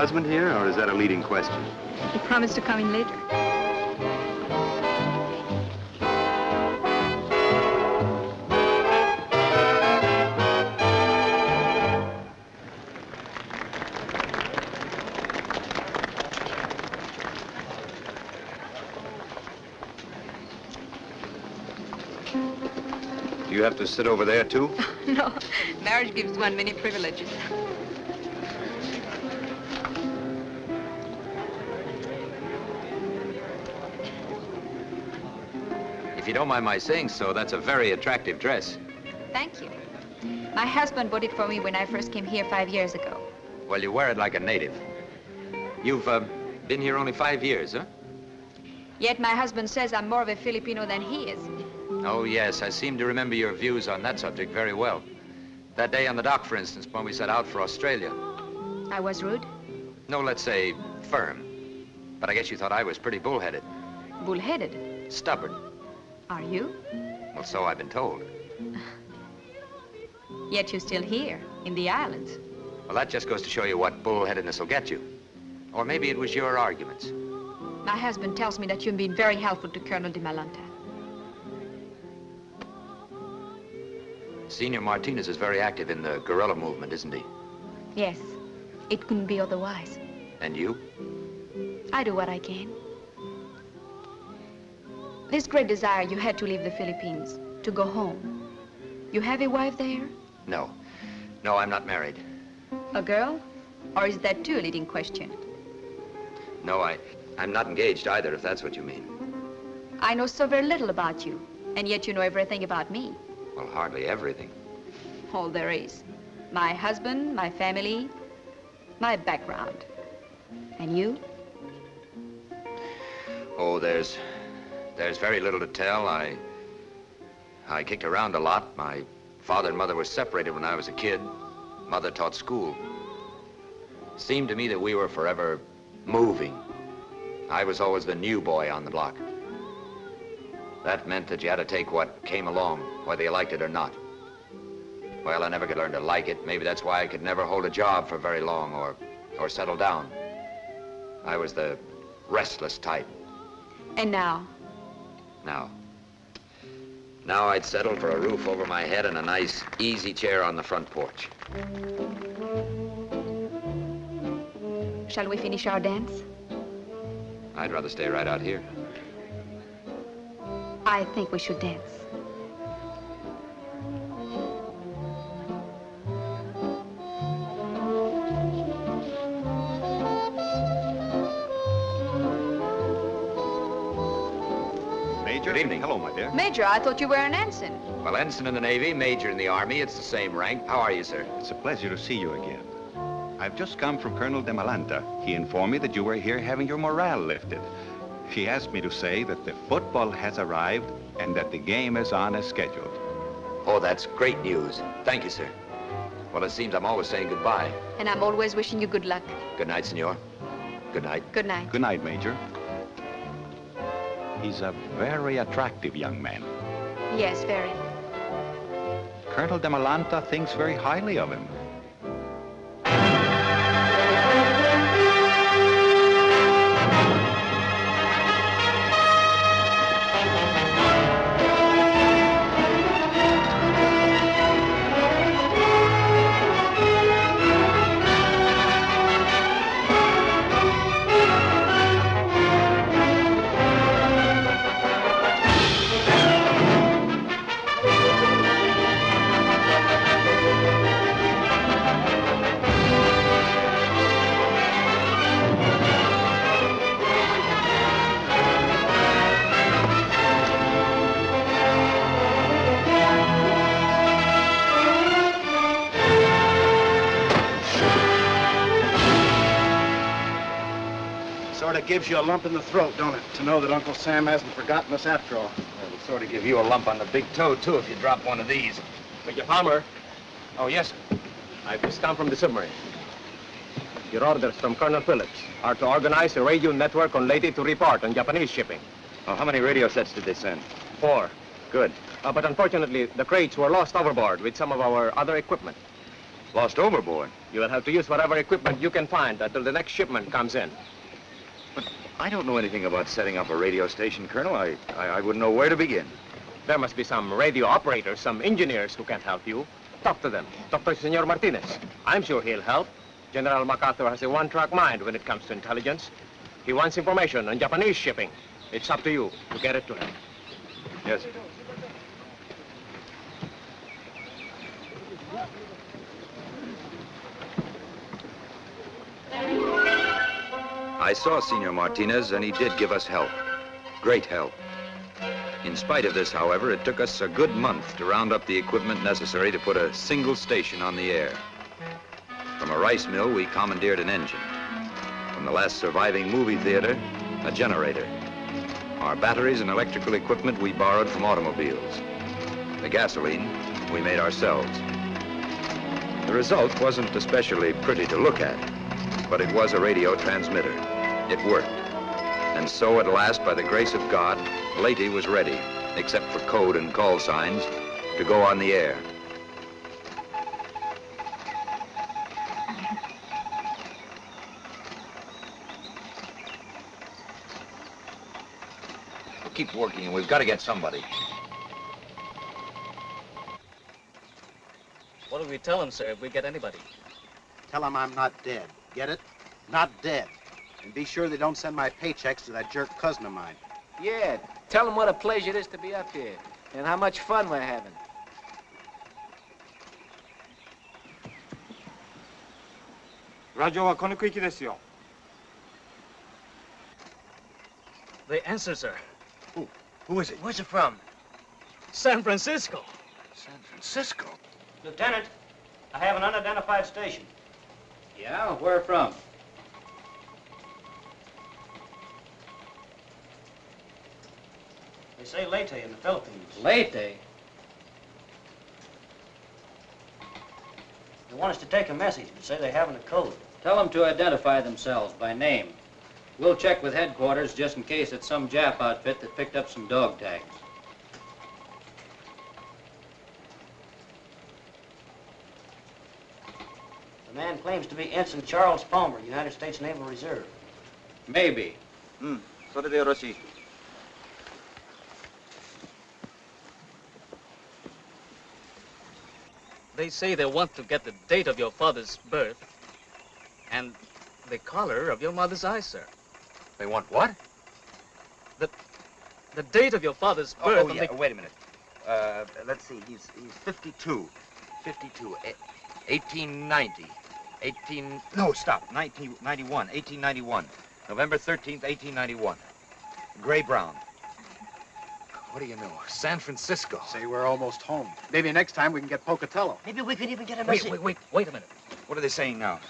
Husband here, or is that a leading question? He promised to come in later. Do you have to sit over there, too? no, marriage gives one many privileges. You don't mind my saying so, that's a very attractive dress. Thank you. My husband bought it for me when I first came here five years ago. Well, you wear it like a native. You've uh, been here only five years, huh? Yet my husband says I'm more of a Filipino than he is. Oh, yes, I seem to remember your views on that subject very well. That day on the dock, for instance, when we set out for Australia. I was rude, No, let's say firm. But I guess you thought I was pretty bullheaded. bullheaded. Stubborn. Are you? Well, so I've been told. Yet you're still here, in the islands. Well, that just goes to show you what bullheadedness will get you. Or maybe it was your arguments. My husband tells me that you've been very helpful to Colonel Dimalanta. Senor Martinez is very active in the guerrilla movement, isn't he? Yes, it couldn't be otherwise. And you? I do what I can. This great desire you had to leave the Philippines, to go home. You have a wife there? No. No, I'm not married. A girl? Or is that too a leading question? No, I, I'm not engaged either, if that's what you mean. I know so very little about you, and yet you know everything about me. Well, hardly everything. All there is. My husband, my family, my background. And you? Oh, there's, there's very little to tell. I, I kicked around a lot. My father and mother were separated when I was a kid. Mother taught school. It Seemed to me that we were forever moving. I was always the new boy on the block. That meant that you had to take what came along, whether you liked it or not. Well, I never could learn to like it. Maybe that's why I could never hold a job for very long or, or settle down. I was the restless type. And now? Now, now I'd settle for a roof over my head and a nice easy chair on the front porch. Shall we finish our dance? I'd rather stay right out here. I think we should dance. Good evening. Hello, my dear. Major, I thought you were an ensign. Well, ensign in the Navy, major in the Army, it's the same rank. How are you, sir? It's a pleasure to see you again. I've just come from Colonel Dimalanta. He informed me that you were here having your morale lifted. He asked me to say that the football has arrived and that the game is on as scheduled. Oh, that's great news. Thank you, sir. Well, it seems I'm always saying goodbye. And I'm always wishing you good luck. Good night, senor. Good night. Good night. Good night, Major. He's a very attractive young man. Yes, very. Colonel Dimalanta thinks very highly of him. You a lump in the throat, don't it? To know that Uncle Sam hasn't forgotten us after all. It'll sort of give you a lump on the big toe, too, if you drop one of these. Major Palmer. Oh, yes, sir. I've just come from the submarine. Your orders from Colonel Phillips are to organize a radio network on Leyte to report on Japanese shipping. Oh, how many radio sets did they send? Four. Good. Uh, but unfortunately, the crates were lost overboard with some of our other equipment. Lost overboard? You will have to use whatever equipment you can find until the next shipment comes in. I don't know anything about setting up a radio station, Colonel. I, I, I wouldn't know where to begin. There must be some radio operators, some engineers who can help you. Talk to them. Talk to Senor Martinez. I'm sure he'll help. General MacArthur has a one-track mind when it comes to intelligence. He wants information on Japanese shipping. It's up to you to get it to him. Yes, sir. I saw Senor Martinez, and he did give us help. Great help. In spite of this, however, it took us a good month to round up the equipment necessary to put a single station on the air. From a rice mill, we commandeered an engine. From the last surviving movie theater, a generator. Our batteries and electrical equipment we borrowed from automobiles. The gasoline we made ourselves. The result wasn't especially pretty to look at, but it was a radio transmitter. It worked. And so at last, by the grace of God, Leyte was ready, except for code and call signs, to go on the air. We'll keep working, and we've got to get somebody. What do we tell him, sir, if we get anybody? Tell them I'm not dead. Get it? Not dead. And be sure they don't send my paychecks to that jerk cousin of mine. Yeah, tell them what a pleasure it is to be up here and how much fun we're having. The answer, sir. Who? Who is it? Where's it from? San Francisco. San Francisco? Lieutenant, I have an unidentified station. Yeah, where from? They say Leyte in the Philippines. Leyte? They want us to take a message, but say they haven't a code. Tell them to identify themselves by name. We'll check with headquarters just in case it's some Jap outfit that picked up some dog tags. The man claims to be Ensign Charles Palmer, United States Naval Reserve. Maybe. Hmm. それでよろしい。They say they want to get the date of your father's birth and the color of your mother's eyes, sir. They want what? The, The date of your father's Oh, birth oh, and yeah. the... Wait a minute. Uh, let's see. He's he's 52. 52. Eh, 1890. 18. No, stop. 1991. 1891. November 13th, 1891. Gray Brown. What do you know? San Francisco. Say we're almost home. Maybe next time we can get Pocatello. Maybe we could even get a message. Wait, wait, wait, wait a minute. What are they saying now?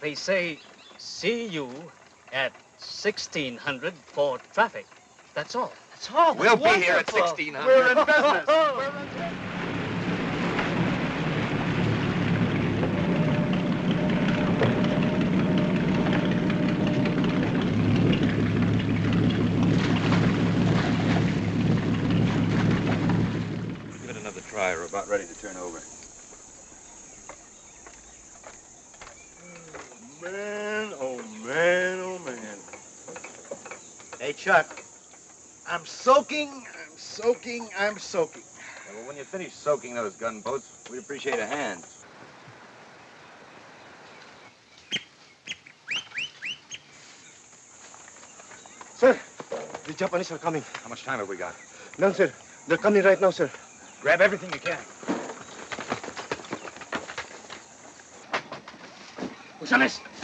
They say, see you at 1600 for traffic. That's all. That's all. We'll be here at Wonderful. 1600. We're in business. We're in business. Give it another try. We're about ready to turn over. Oh, man, oh man, oh man. Hey, Chuck. I'm soaking, I'm soaking, I'm soaking. Well, when you finish soaking those gunboats, we'd appreciate a hand. Sir, the Japanese are coming. How much time have we got? None, sir. They're coming right now, sir. Grab everything you can. González. My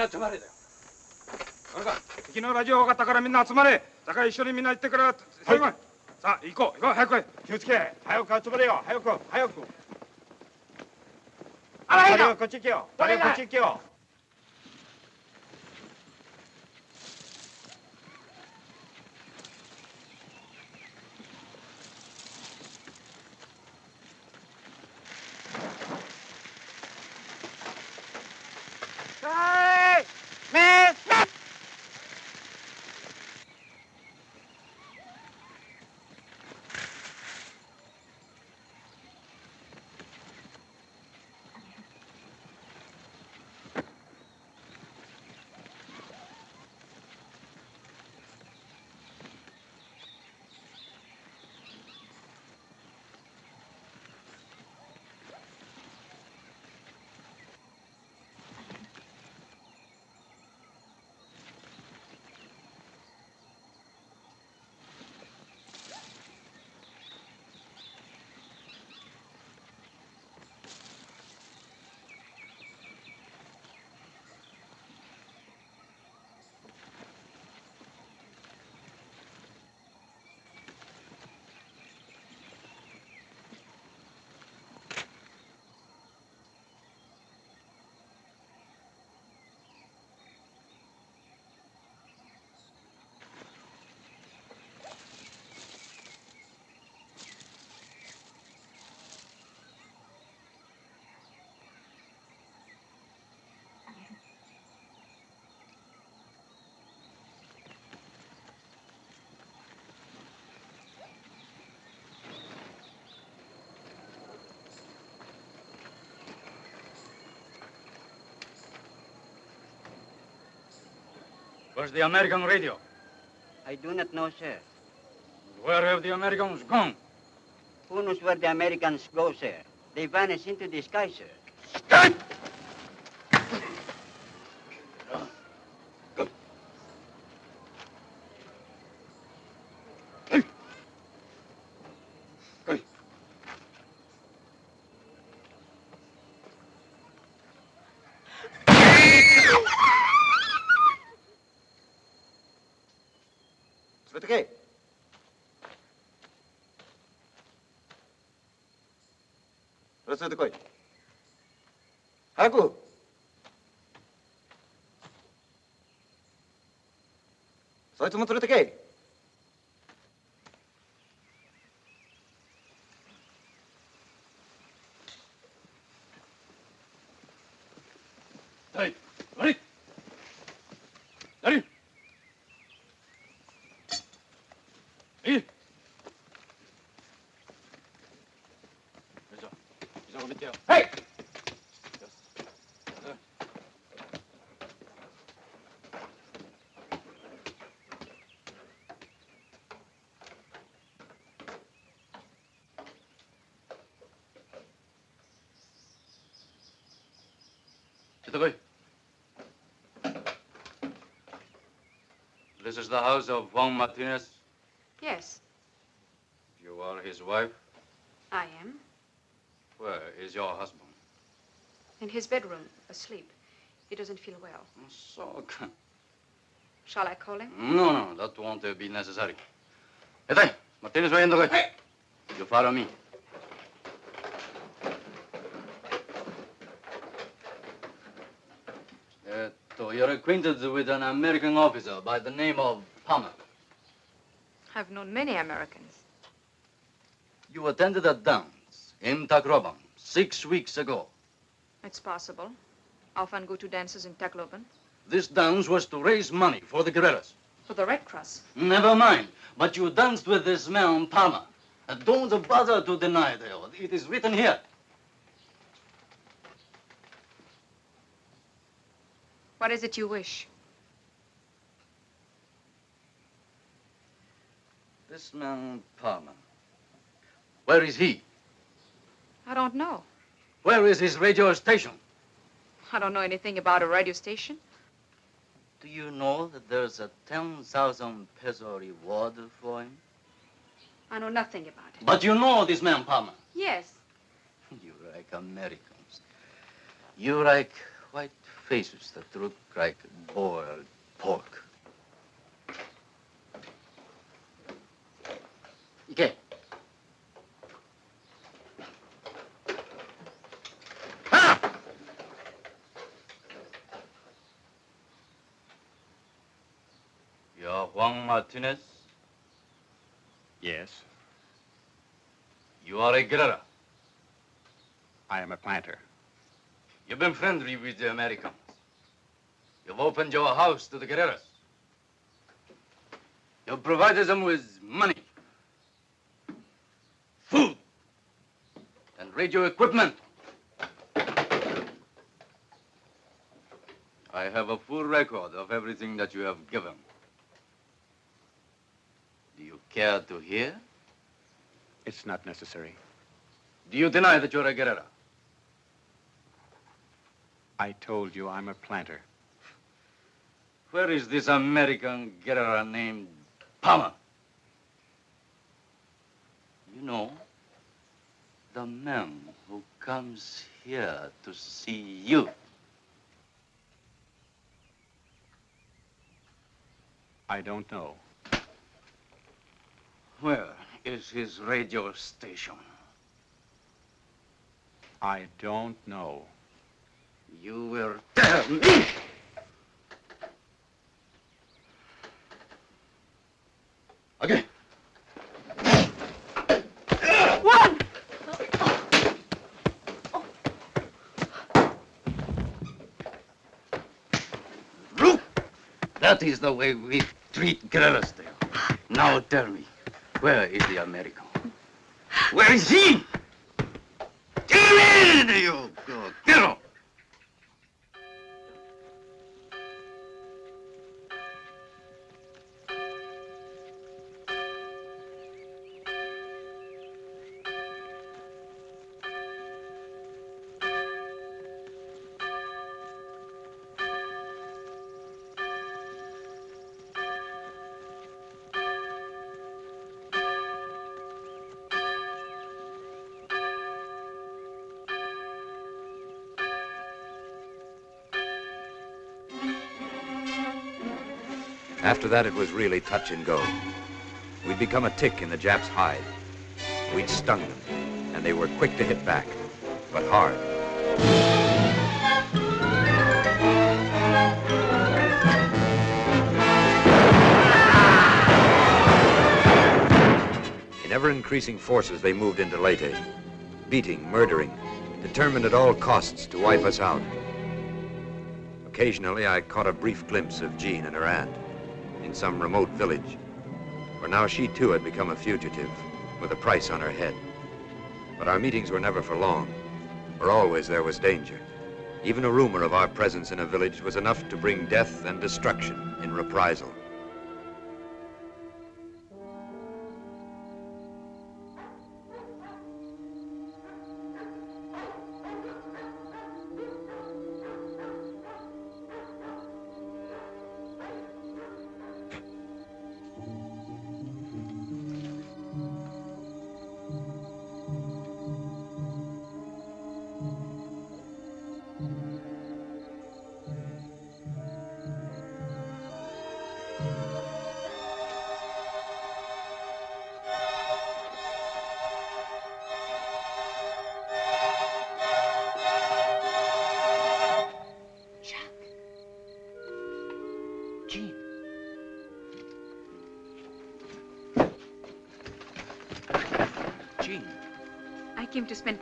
な集まれだよ。あれか敵のラジオ分かったからみんな集まれ。だから一緒にみんな行ってから最後までさあ行こう行こう早く気をつけ。早く集まれよ。早く早く。あらいいこっち行けよこっち行けよ Where's the American radio? I do not know, sir. Where have the Americans gone? Who knows where the Americans go, sir? They vanish into the sky, sir. 連れてこい。早く。そいつも連れてけ。This is the house of Juan Martinez. Yes, You are his wife. I am. Where is your husband? In his bedroom, asleep. He doesn't feel well. Oh, so, Shall I call him? no, no, that won't be necessary. Ete, Martinez va yendo, güey. You follow me. Esto, you're acquainted with an American officer by the name of Palmer. I've known many Americans. You attended a dance in Tacloban six weeks ago. It's possible. I often go to dances in Tacloban. This dance was to raise money for the guerrillas. For the Red Cross. Never mind. But you danced with this man, Palmer. Don't bother to deny it. It is written here. What is it you wish? This man, Palmer. Where is he? I don't know. Where is his radio station? I don't know anything about a radio station. Do you know that there's a 10,000 peso reward for him? I know nothing about it. But you know this man, Palmer. Yes. You like Americans. You like white faces that look like boiled pork. Ike. Ah! You're Juan Martinez? Yes, You are a guerrilla. I am a planter. You've been friendly with the Americans. You've opened your house to the guerrillas. You've provided them with money, food, and radio equipment. I have a full record of everything that you have given. Do you care to hear? It's not necessary. Do you deny that you're a guerrilla? I told you I'm a planter. Where is this American guerrilla named Palmer? You know, the man who comes here to see you. I don't know. Where is his radio station? I don't know. You will tell me. That is the way we treat guerrillas there. Now tell me, where is the American? Where is he? Tell me, you that, it was really touch and go. We'd become a tick in the Japs' hide. We'd stung them, and they were quick to hit back, but hard. In ever-increasing forces, they moved into Leyte, beating, murdering, determined at all costs to wipe us out. Occasionally, I caught a brief glimpse of Jean and her aunt in some remote village, for now she too had become a fugitive with a price on her head. But our meetings were never for long, for always there was danger. Even a rumor of our presence in a village was enough to bring death and destruction in reprisal.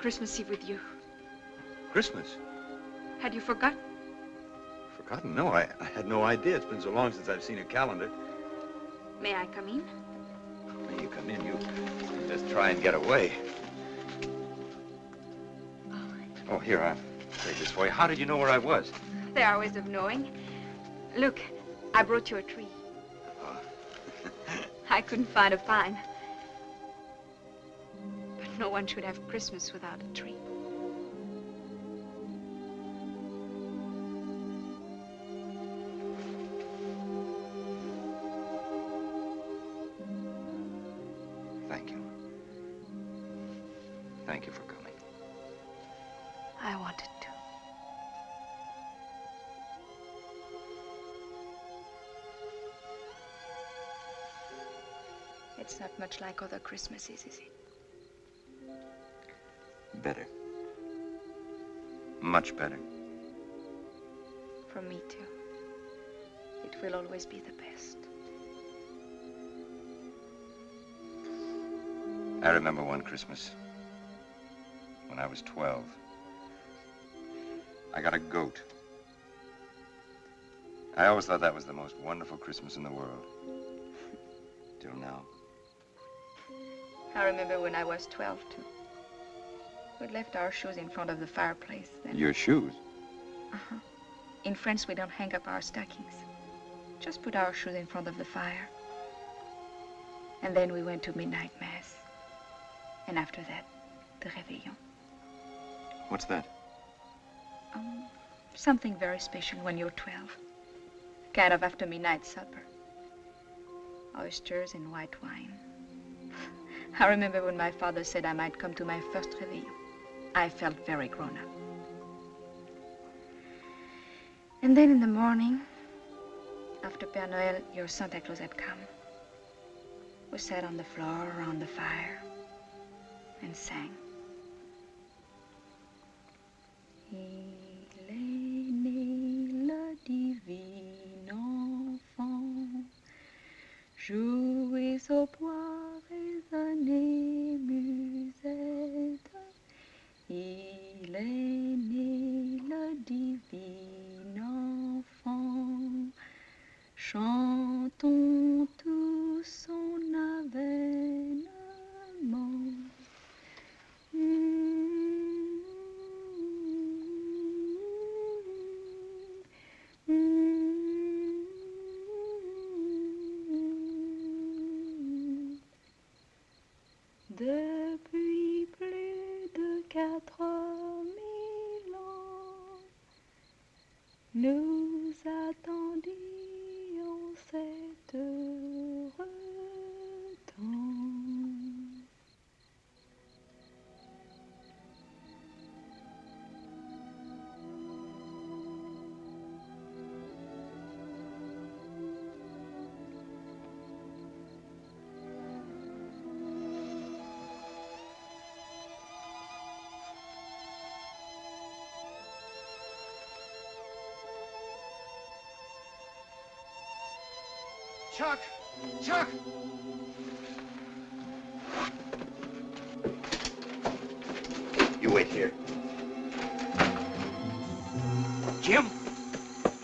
Christmas Eve with you. Christmas? Had you forgotten? Forgotten? No, I, I had no idea. It's been so long since I've seen a calendar. May I come in? May you come in, you just try and get away. Oh, here, I'll take this for you. How did you know where I was? There are ways of knowing. Look, I brought you a tree. Uh-huh. I couldn't find a pine. No one should have Christmas without a tree. Thank you. Thank you for coming. I wanted to. It's not much like other Christmases, is it? Much better. For me, too. It will always be the best. I remember one Christmas when I was 12. I got a goat. I always thought that was the most wonderful Christmas in the world. Till now. I remember when I was 12, too. We'd left our shoes in front of the fireplace. Then, Your shoes? uh-huh. In France, we don't hang up our stockings. Just put our shoes in front of the fire. And then we went to midnight mass. And after that, the réveillon. What's that? Um, something very special when you're 12. Kind of after midnight supper. Oysters and white wine. I remember when my father said I might come to my first réveillon. I felt very grown up. And then in the morning, after Père Noël, your Santa Claus had come, we sat on the floor around the fire and sang. Il est né Chuck! Chuck! You wait here. Jim!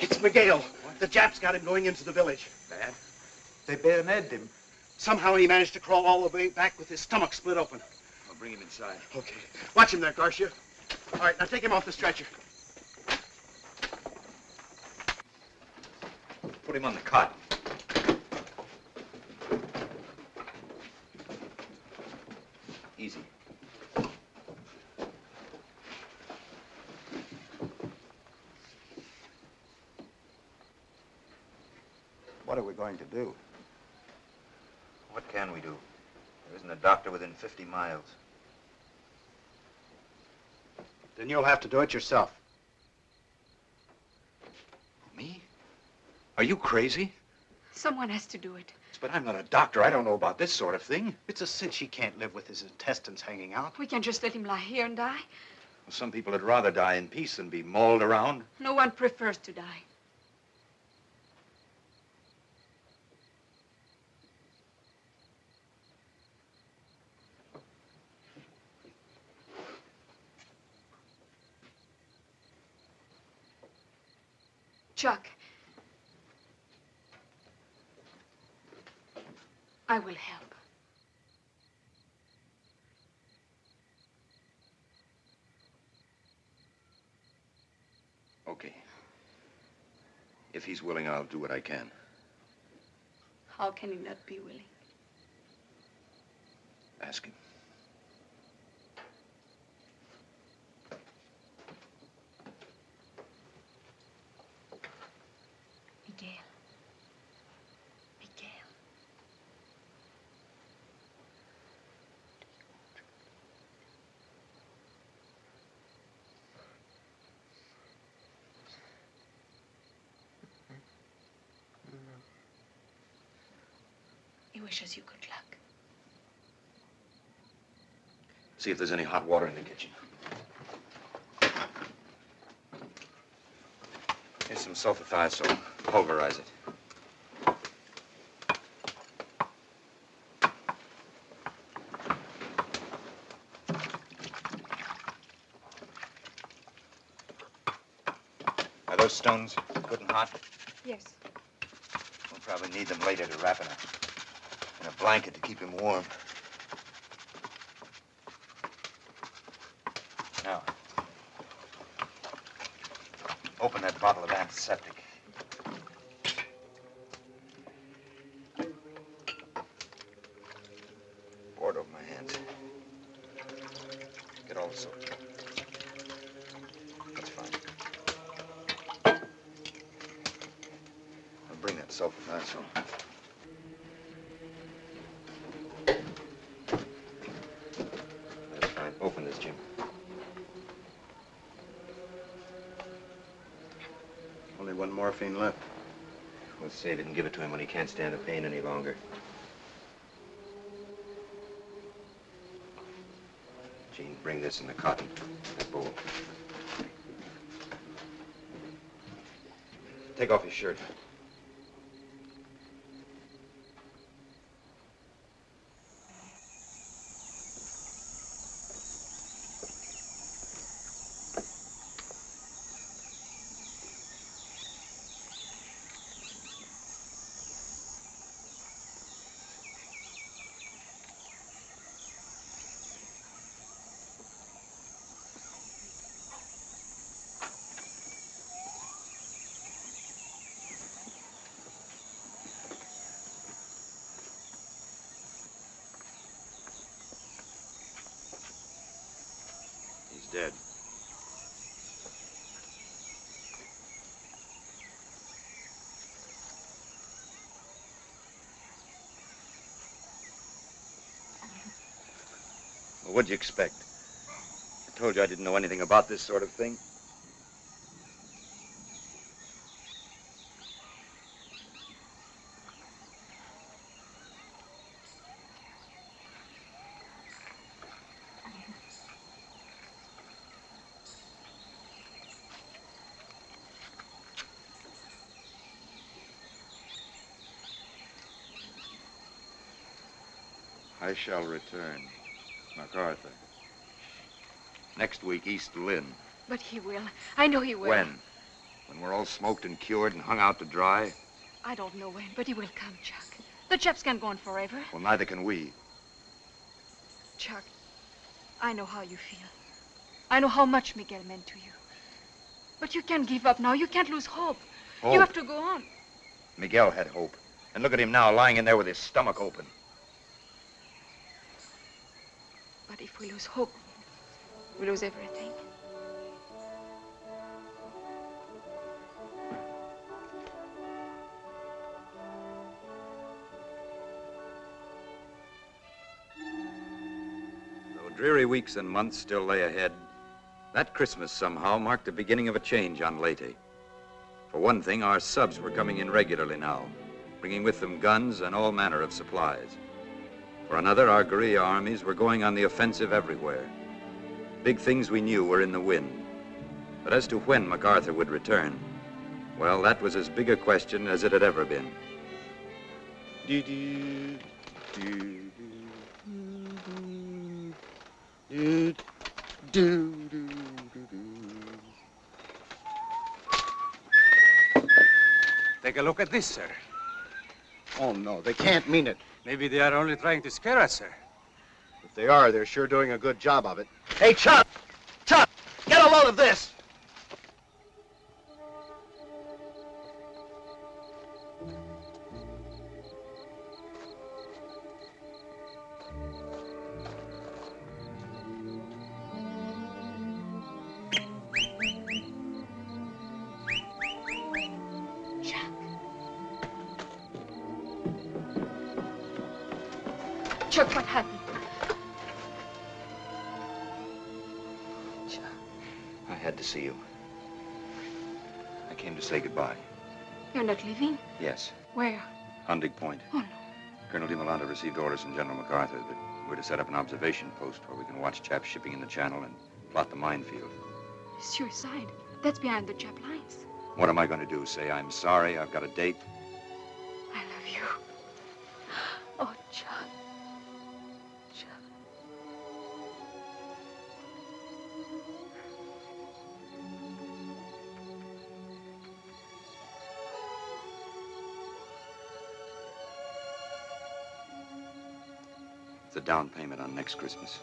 It's Miguel. The Japs got him going into the village. Bad? They bayoneted him. Somehow he managed to crawl all the way back with his stomach split open. I'll bring him inside. Okay. Watch him there, Garcia. All right, now take him off the stretcher. Put him on the cot. 150 miles. Then you'll have to do it yourself. Me? Are you crazy? Someone has to do it. But I'm not a doctor. I don't know about this sort of thing. It's a cinch he can't live with his intestines hanging out. We can't just let him lie here and die. Well, some people would rather die in peace than be mauled around. No one prefers to die. Willing, I'll do what I can. How can he not be willing? Ask him. Wishes you good luck. See if there's any hot water in the kitchen. Here's some sulfathiazole. Pulverize it. Are those stones good and hot? Yes. We'll probably need them later to wrap it a, in a blanket to keep him warm. Now, open that bottle of antiseptic. Pour it over my hands. Get all the soap. That's fine. I'll bring that sulfathiazole. That's fine. Open this, Jim. Only one morphine left. We'll save it and give it to him when he can't stand the pain any longer. Jean, bring this in the cotton, that bowl. Take off your shirt. Dead. Well, what'd you expect? I told you I didn't know anything about this sort of thing. I shall return. MacArthur. Next week, East Lynne. But he will. I know he will. When? When we're all smoked and cured and hung out to dry? I don't know when, but he will come, Chuck. The Japs can't go on forever. Well, neither can we. Chuck, I know how you feel. I know how much Miguel meant to you. But you can't give up now. You can't lose hope. You have to go on. Miguel had hope. And look at him now, lying in there with his stomach open. But if we lose hope, we lose everything. Though dreary weeks and months still lay ahead, that Christmas somehow marked the beginning of a change on Leyte. For one thing, our subs were coming in regularly now, bringing with them guns and all manner of supplies. For another, our guerrilla armies were going on the offensive everywhere. Big things we knew were in the wind. But as to when MacArthur would return, well, that was as big a question as it had ever been. Do-do, do-do, do, do, do, Take a look at this, sir. Oh, no, they can't mean it. Maybe they are only trying to scare us, sir. If they are, they're sure doing a good job of it. Hey, Chuck! Chuck! Get a load of this! Received orders from General MacArthur that we're to set up an observation post where we can watch chaps shipping in the channel and plot the minefield. Suicide. That's behind the Jap lines. What am I going to do? Say I'm sorry, I've got a date? Down payment on next Christmas.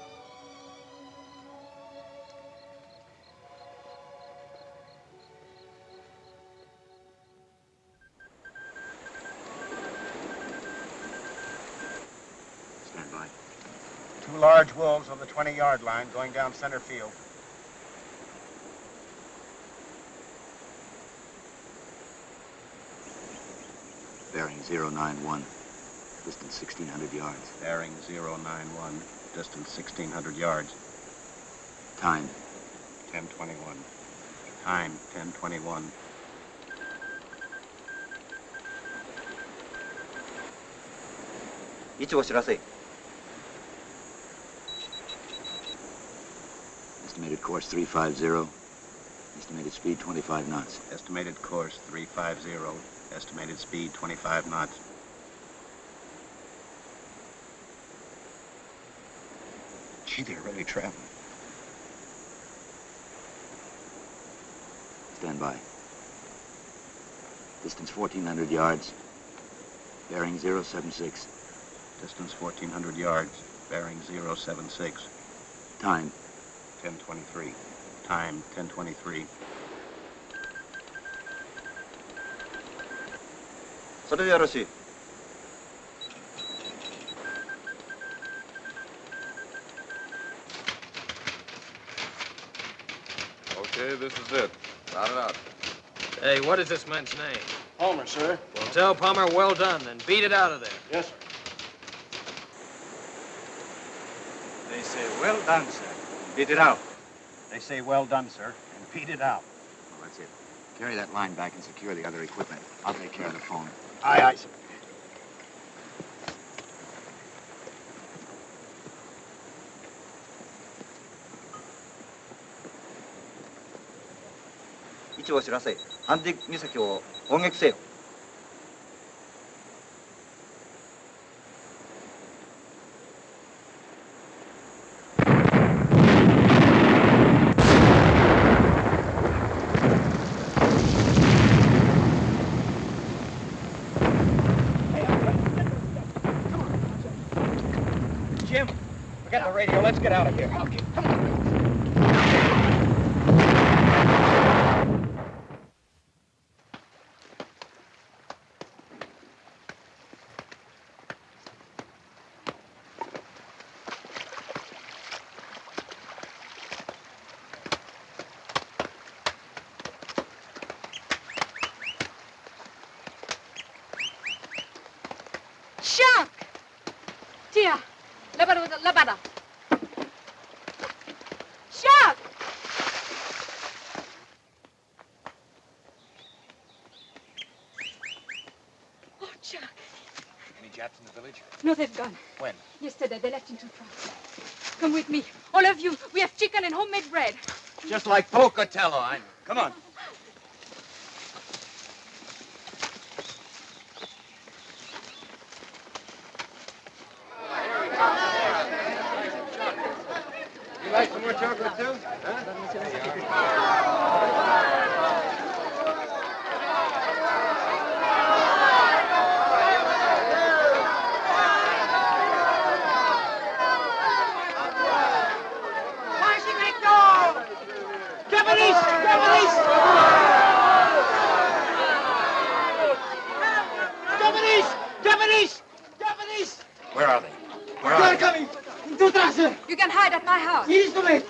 Stand by. Two large wolves on the 20-yard line going down center field. Bearing 091. Distance 1,600 yards. Bearing 091, distance 1,600 yards. Time. 1021. Time, 1021. Estimated course 350. Estimated speed 25 knots. Estimated course 350. Estimated speed 25 knots. Gee, they're really traveling. Stand by. Distance 1,400 yards. Bearing 076. Distance 1,400 yards. Bearing 076. Time. 1023. Time, 1023. それ this is it. Round it out. Hey, what is this man's name? Palmer, sir. Well, tell Palmer well done and beat it out of there. Yes, sir. They say, well done, sir. Beat it out. They say, well done, sir, and beat it out. Well, that's it. Carry that line back and secure the other equipment. I'll take care of the phone. Aye, aye, sir. 地を知らせアンディ岬を攻撃せよ。No, they've gone. When? Yesterday, they left into France. Come with me. All of you. We have chicken and homemade bread. Just like Pocatello. I know. Come on. You like some more chocolate, too? Japanese! Japanese! Japanese! Japanese! Japanese! Where are they? Where They are are they? coming! Detrás! You can hide at my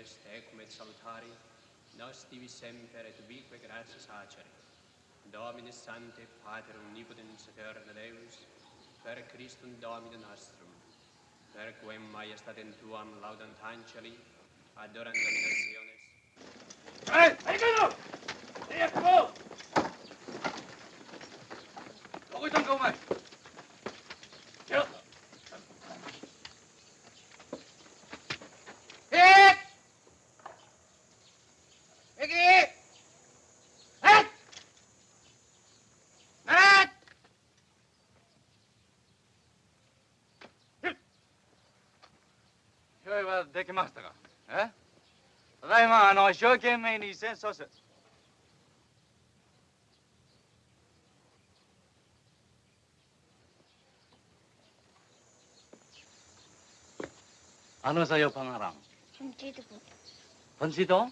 est, ecum et salutari, nos divi semper et ubique gratias acere. Domine Sante, Pater omnipotens et eterna Deus, per Christum Domine nostrum, per quem majestatem tuam laudant angeli, adorant nationes, ¡Eh! ¡Americano! ¡Tiempo! 用意はできましたかえただいまあの一生懸命に戦争する ano sa'yo pangarang? Dito po. Pansito?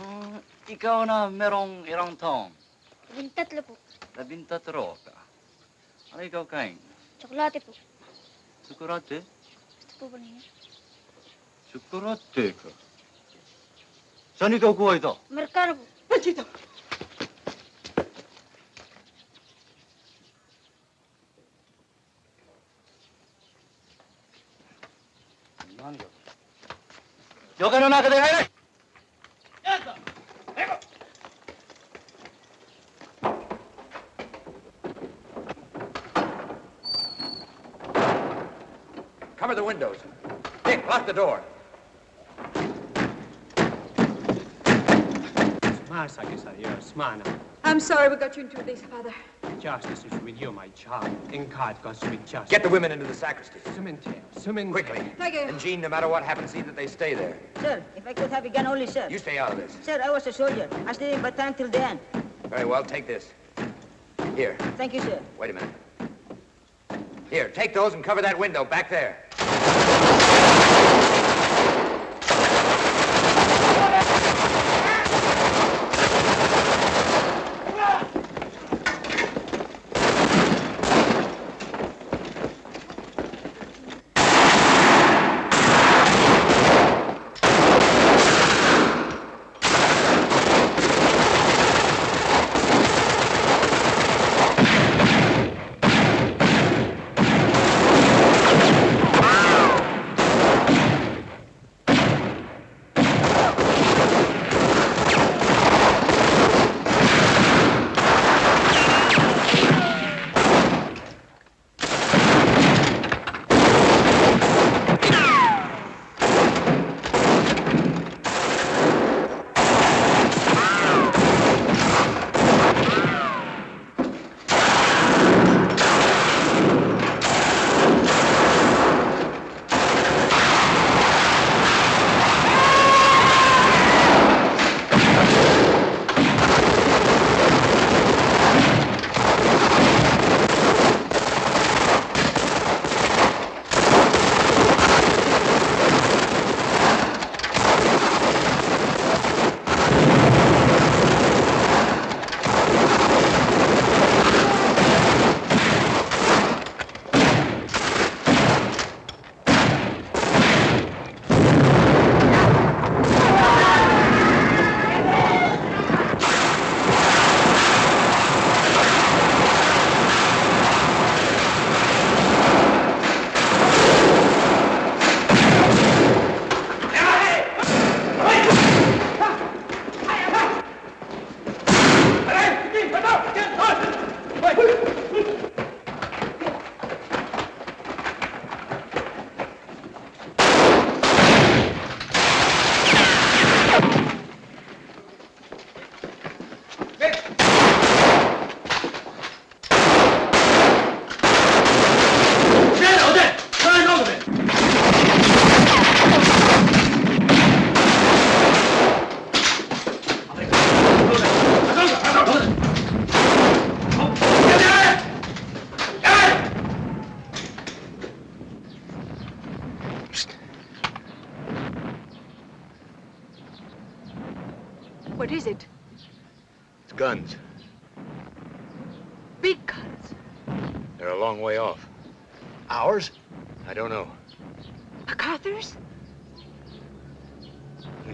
Mm, ikaw na merong ilang taon? Labing tatlo po. Labintatro ka. Ano ikaw kain? Tsokolate po. Tsukurate? Gusto po ba ninyo? تكرتك سنيتو كويتو مركربو بجيتو 余計の中で入れ Cover the windows. Dick, lock the door. Ah, Masa que Dios, mana. I'm sorry we got you into this, Father. Justice is with you, my child. In God goes with justice. Get the women into the sacristy. Cemetery. Cemetery. Quickly. Thank you. And Jean, no matter what happens, see that they stay there. Sir, if I could have a gun only, sir. You stay out of this. Sir, I was a soldier. I stayed in Bataan till the end. Very well, take this. Here, Thank you, sir. wait a minute. Here, take those and cover that window back there.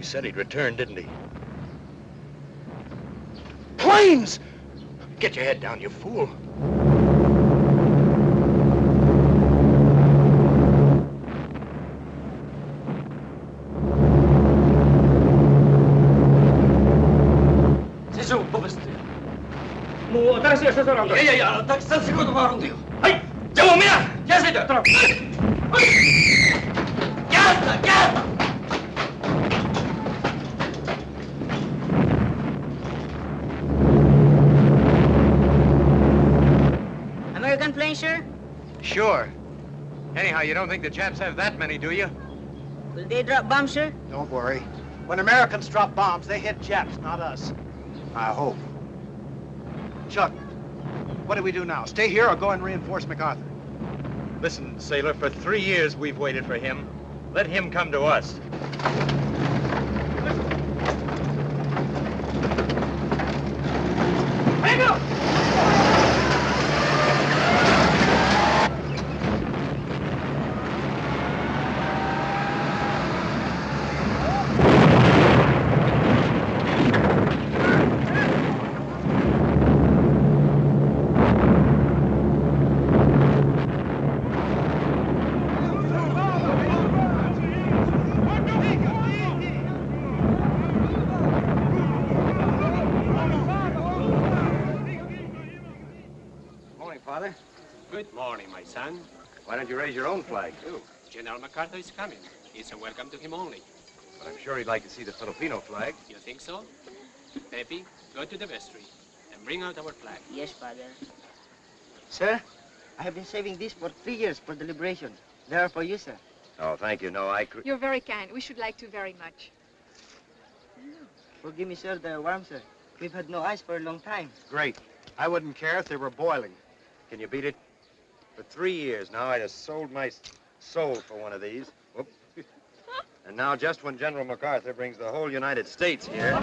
said he'd return, didn't he? Planes! Get your head down, you fool. Yeah, yeah, yeah. так, сад секунду вооружил. Ай, я у меня! Я сидел! Ясно! Sure. Anyhow, you don't think the Japs have that many, do you? Will they drop bombs, sir? Don't worry. When Americans drop bombs, they hit Japs, not us. I hope. Chuck, what do we do now? Stay here or go and reinforce MacArthur? Listen, sailor, for three years we've waited for him. Let him come to us. Hang up! Morning, Father. Good morning, my son. Why don't you raise your own flag, too? General MacArthur is coming. It's a welcome to him only. But I'm sure he'd like to see the Filipino flag. You think so? Pepe, go to the vestry and bring out our flag. Yes, Father. Sir, I have been saving this for three years for the liberation. They are for you, sir. Oh, thank you. No, I... cre- You're very kind. We should like to very much. Forgive me, sir, the warm, sir. We've had no ice for a long time. Great. I wouldn't care if they were boiling. Can you beat it? For three years now, I'd have sold my soul for one of these. Whoop. And now, just when General MacArthur brings the whole United States here...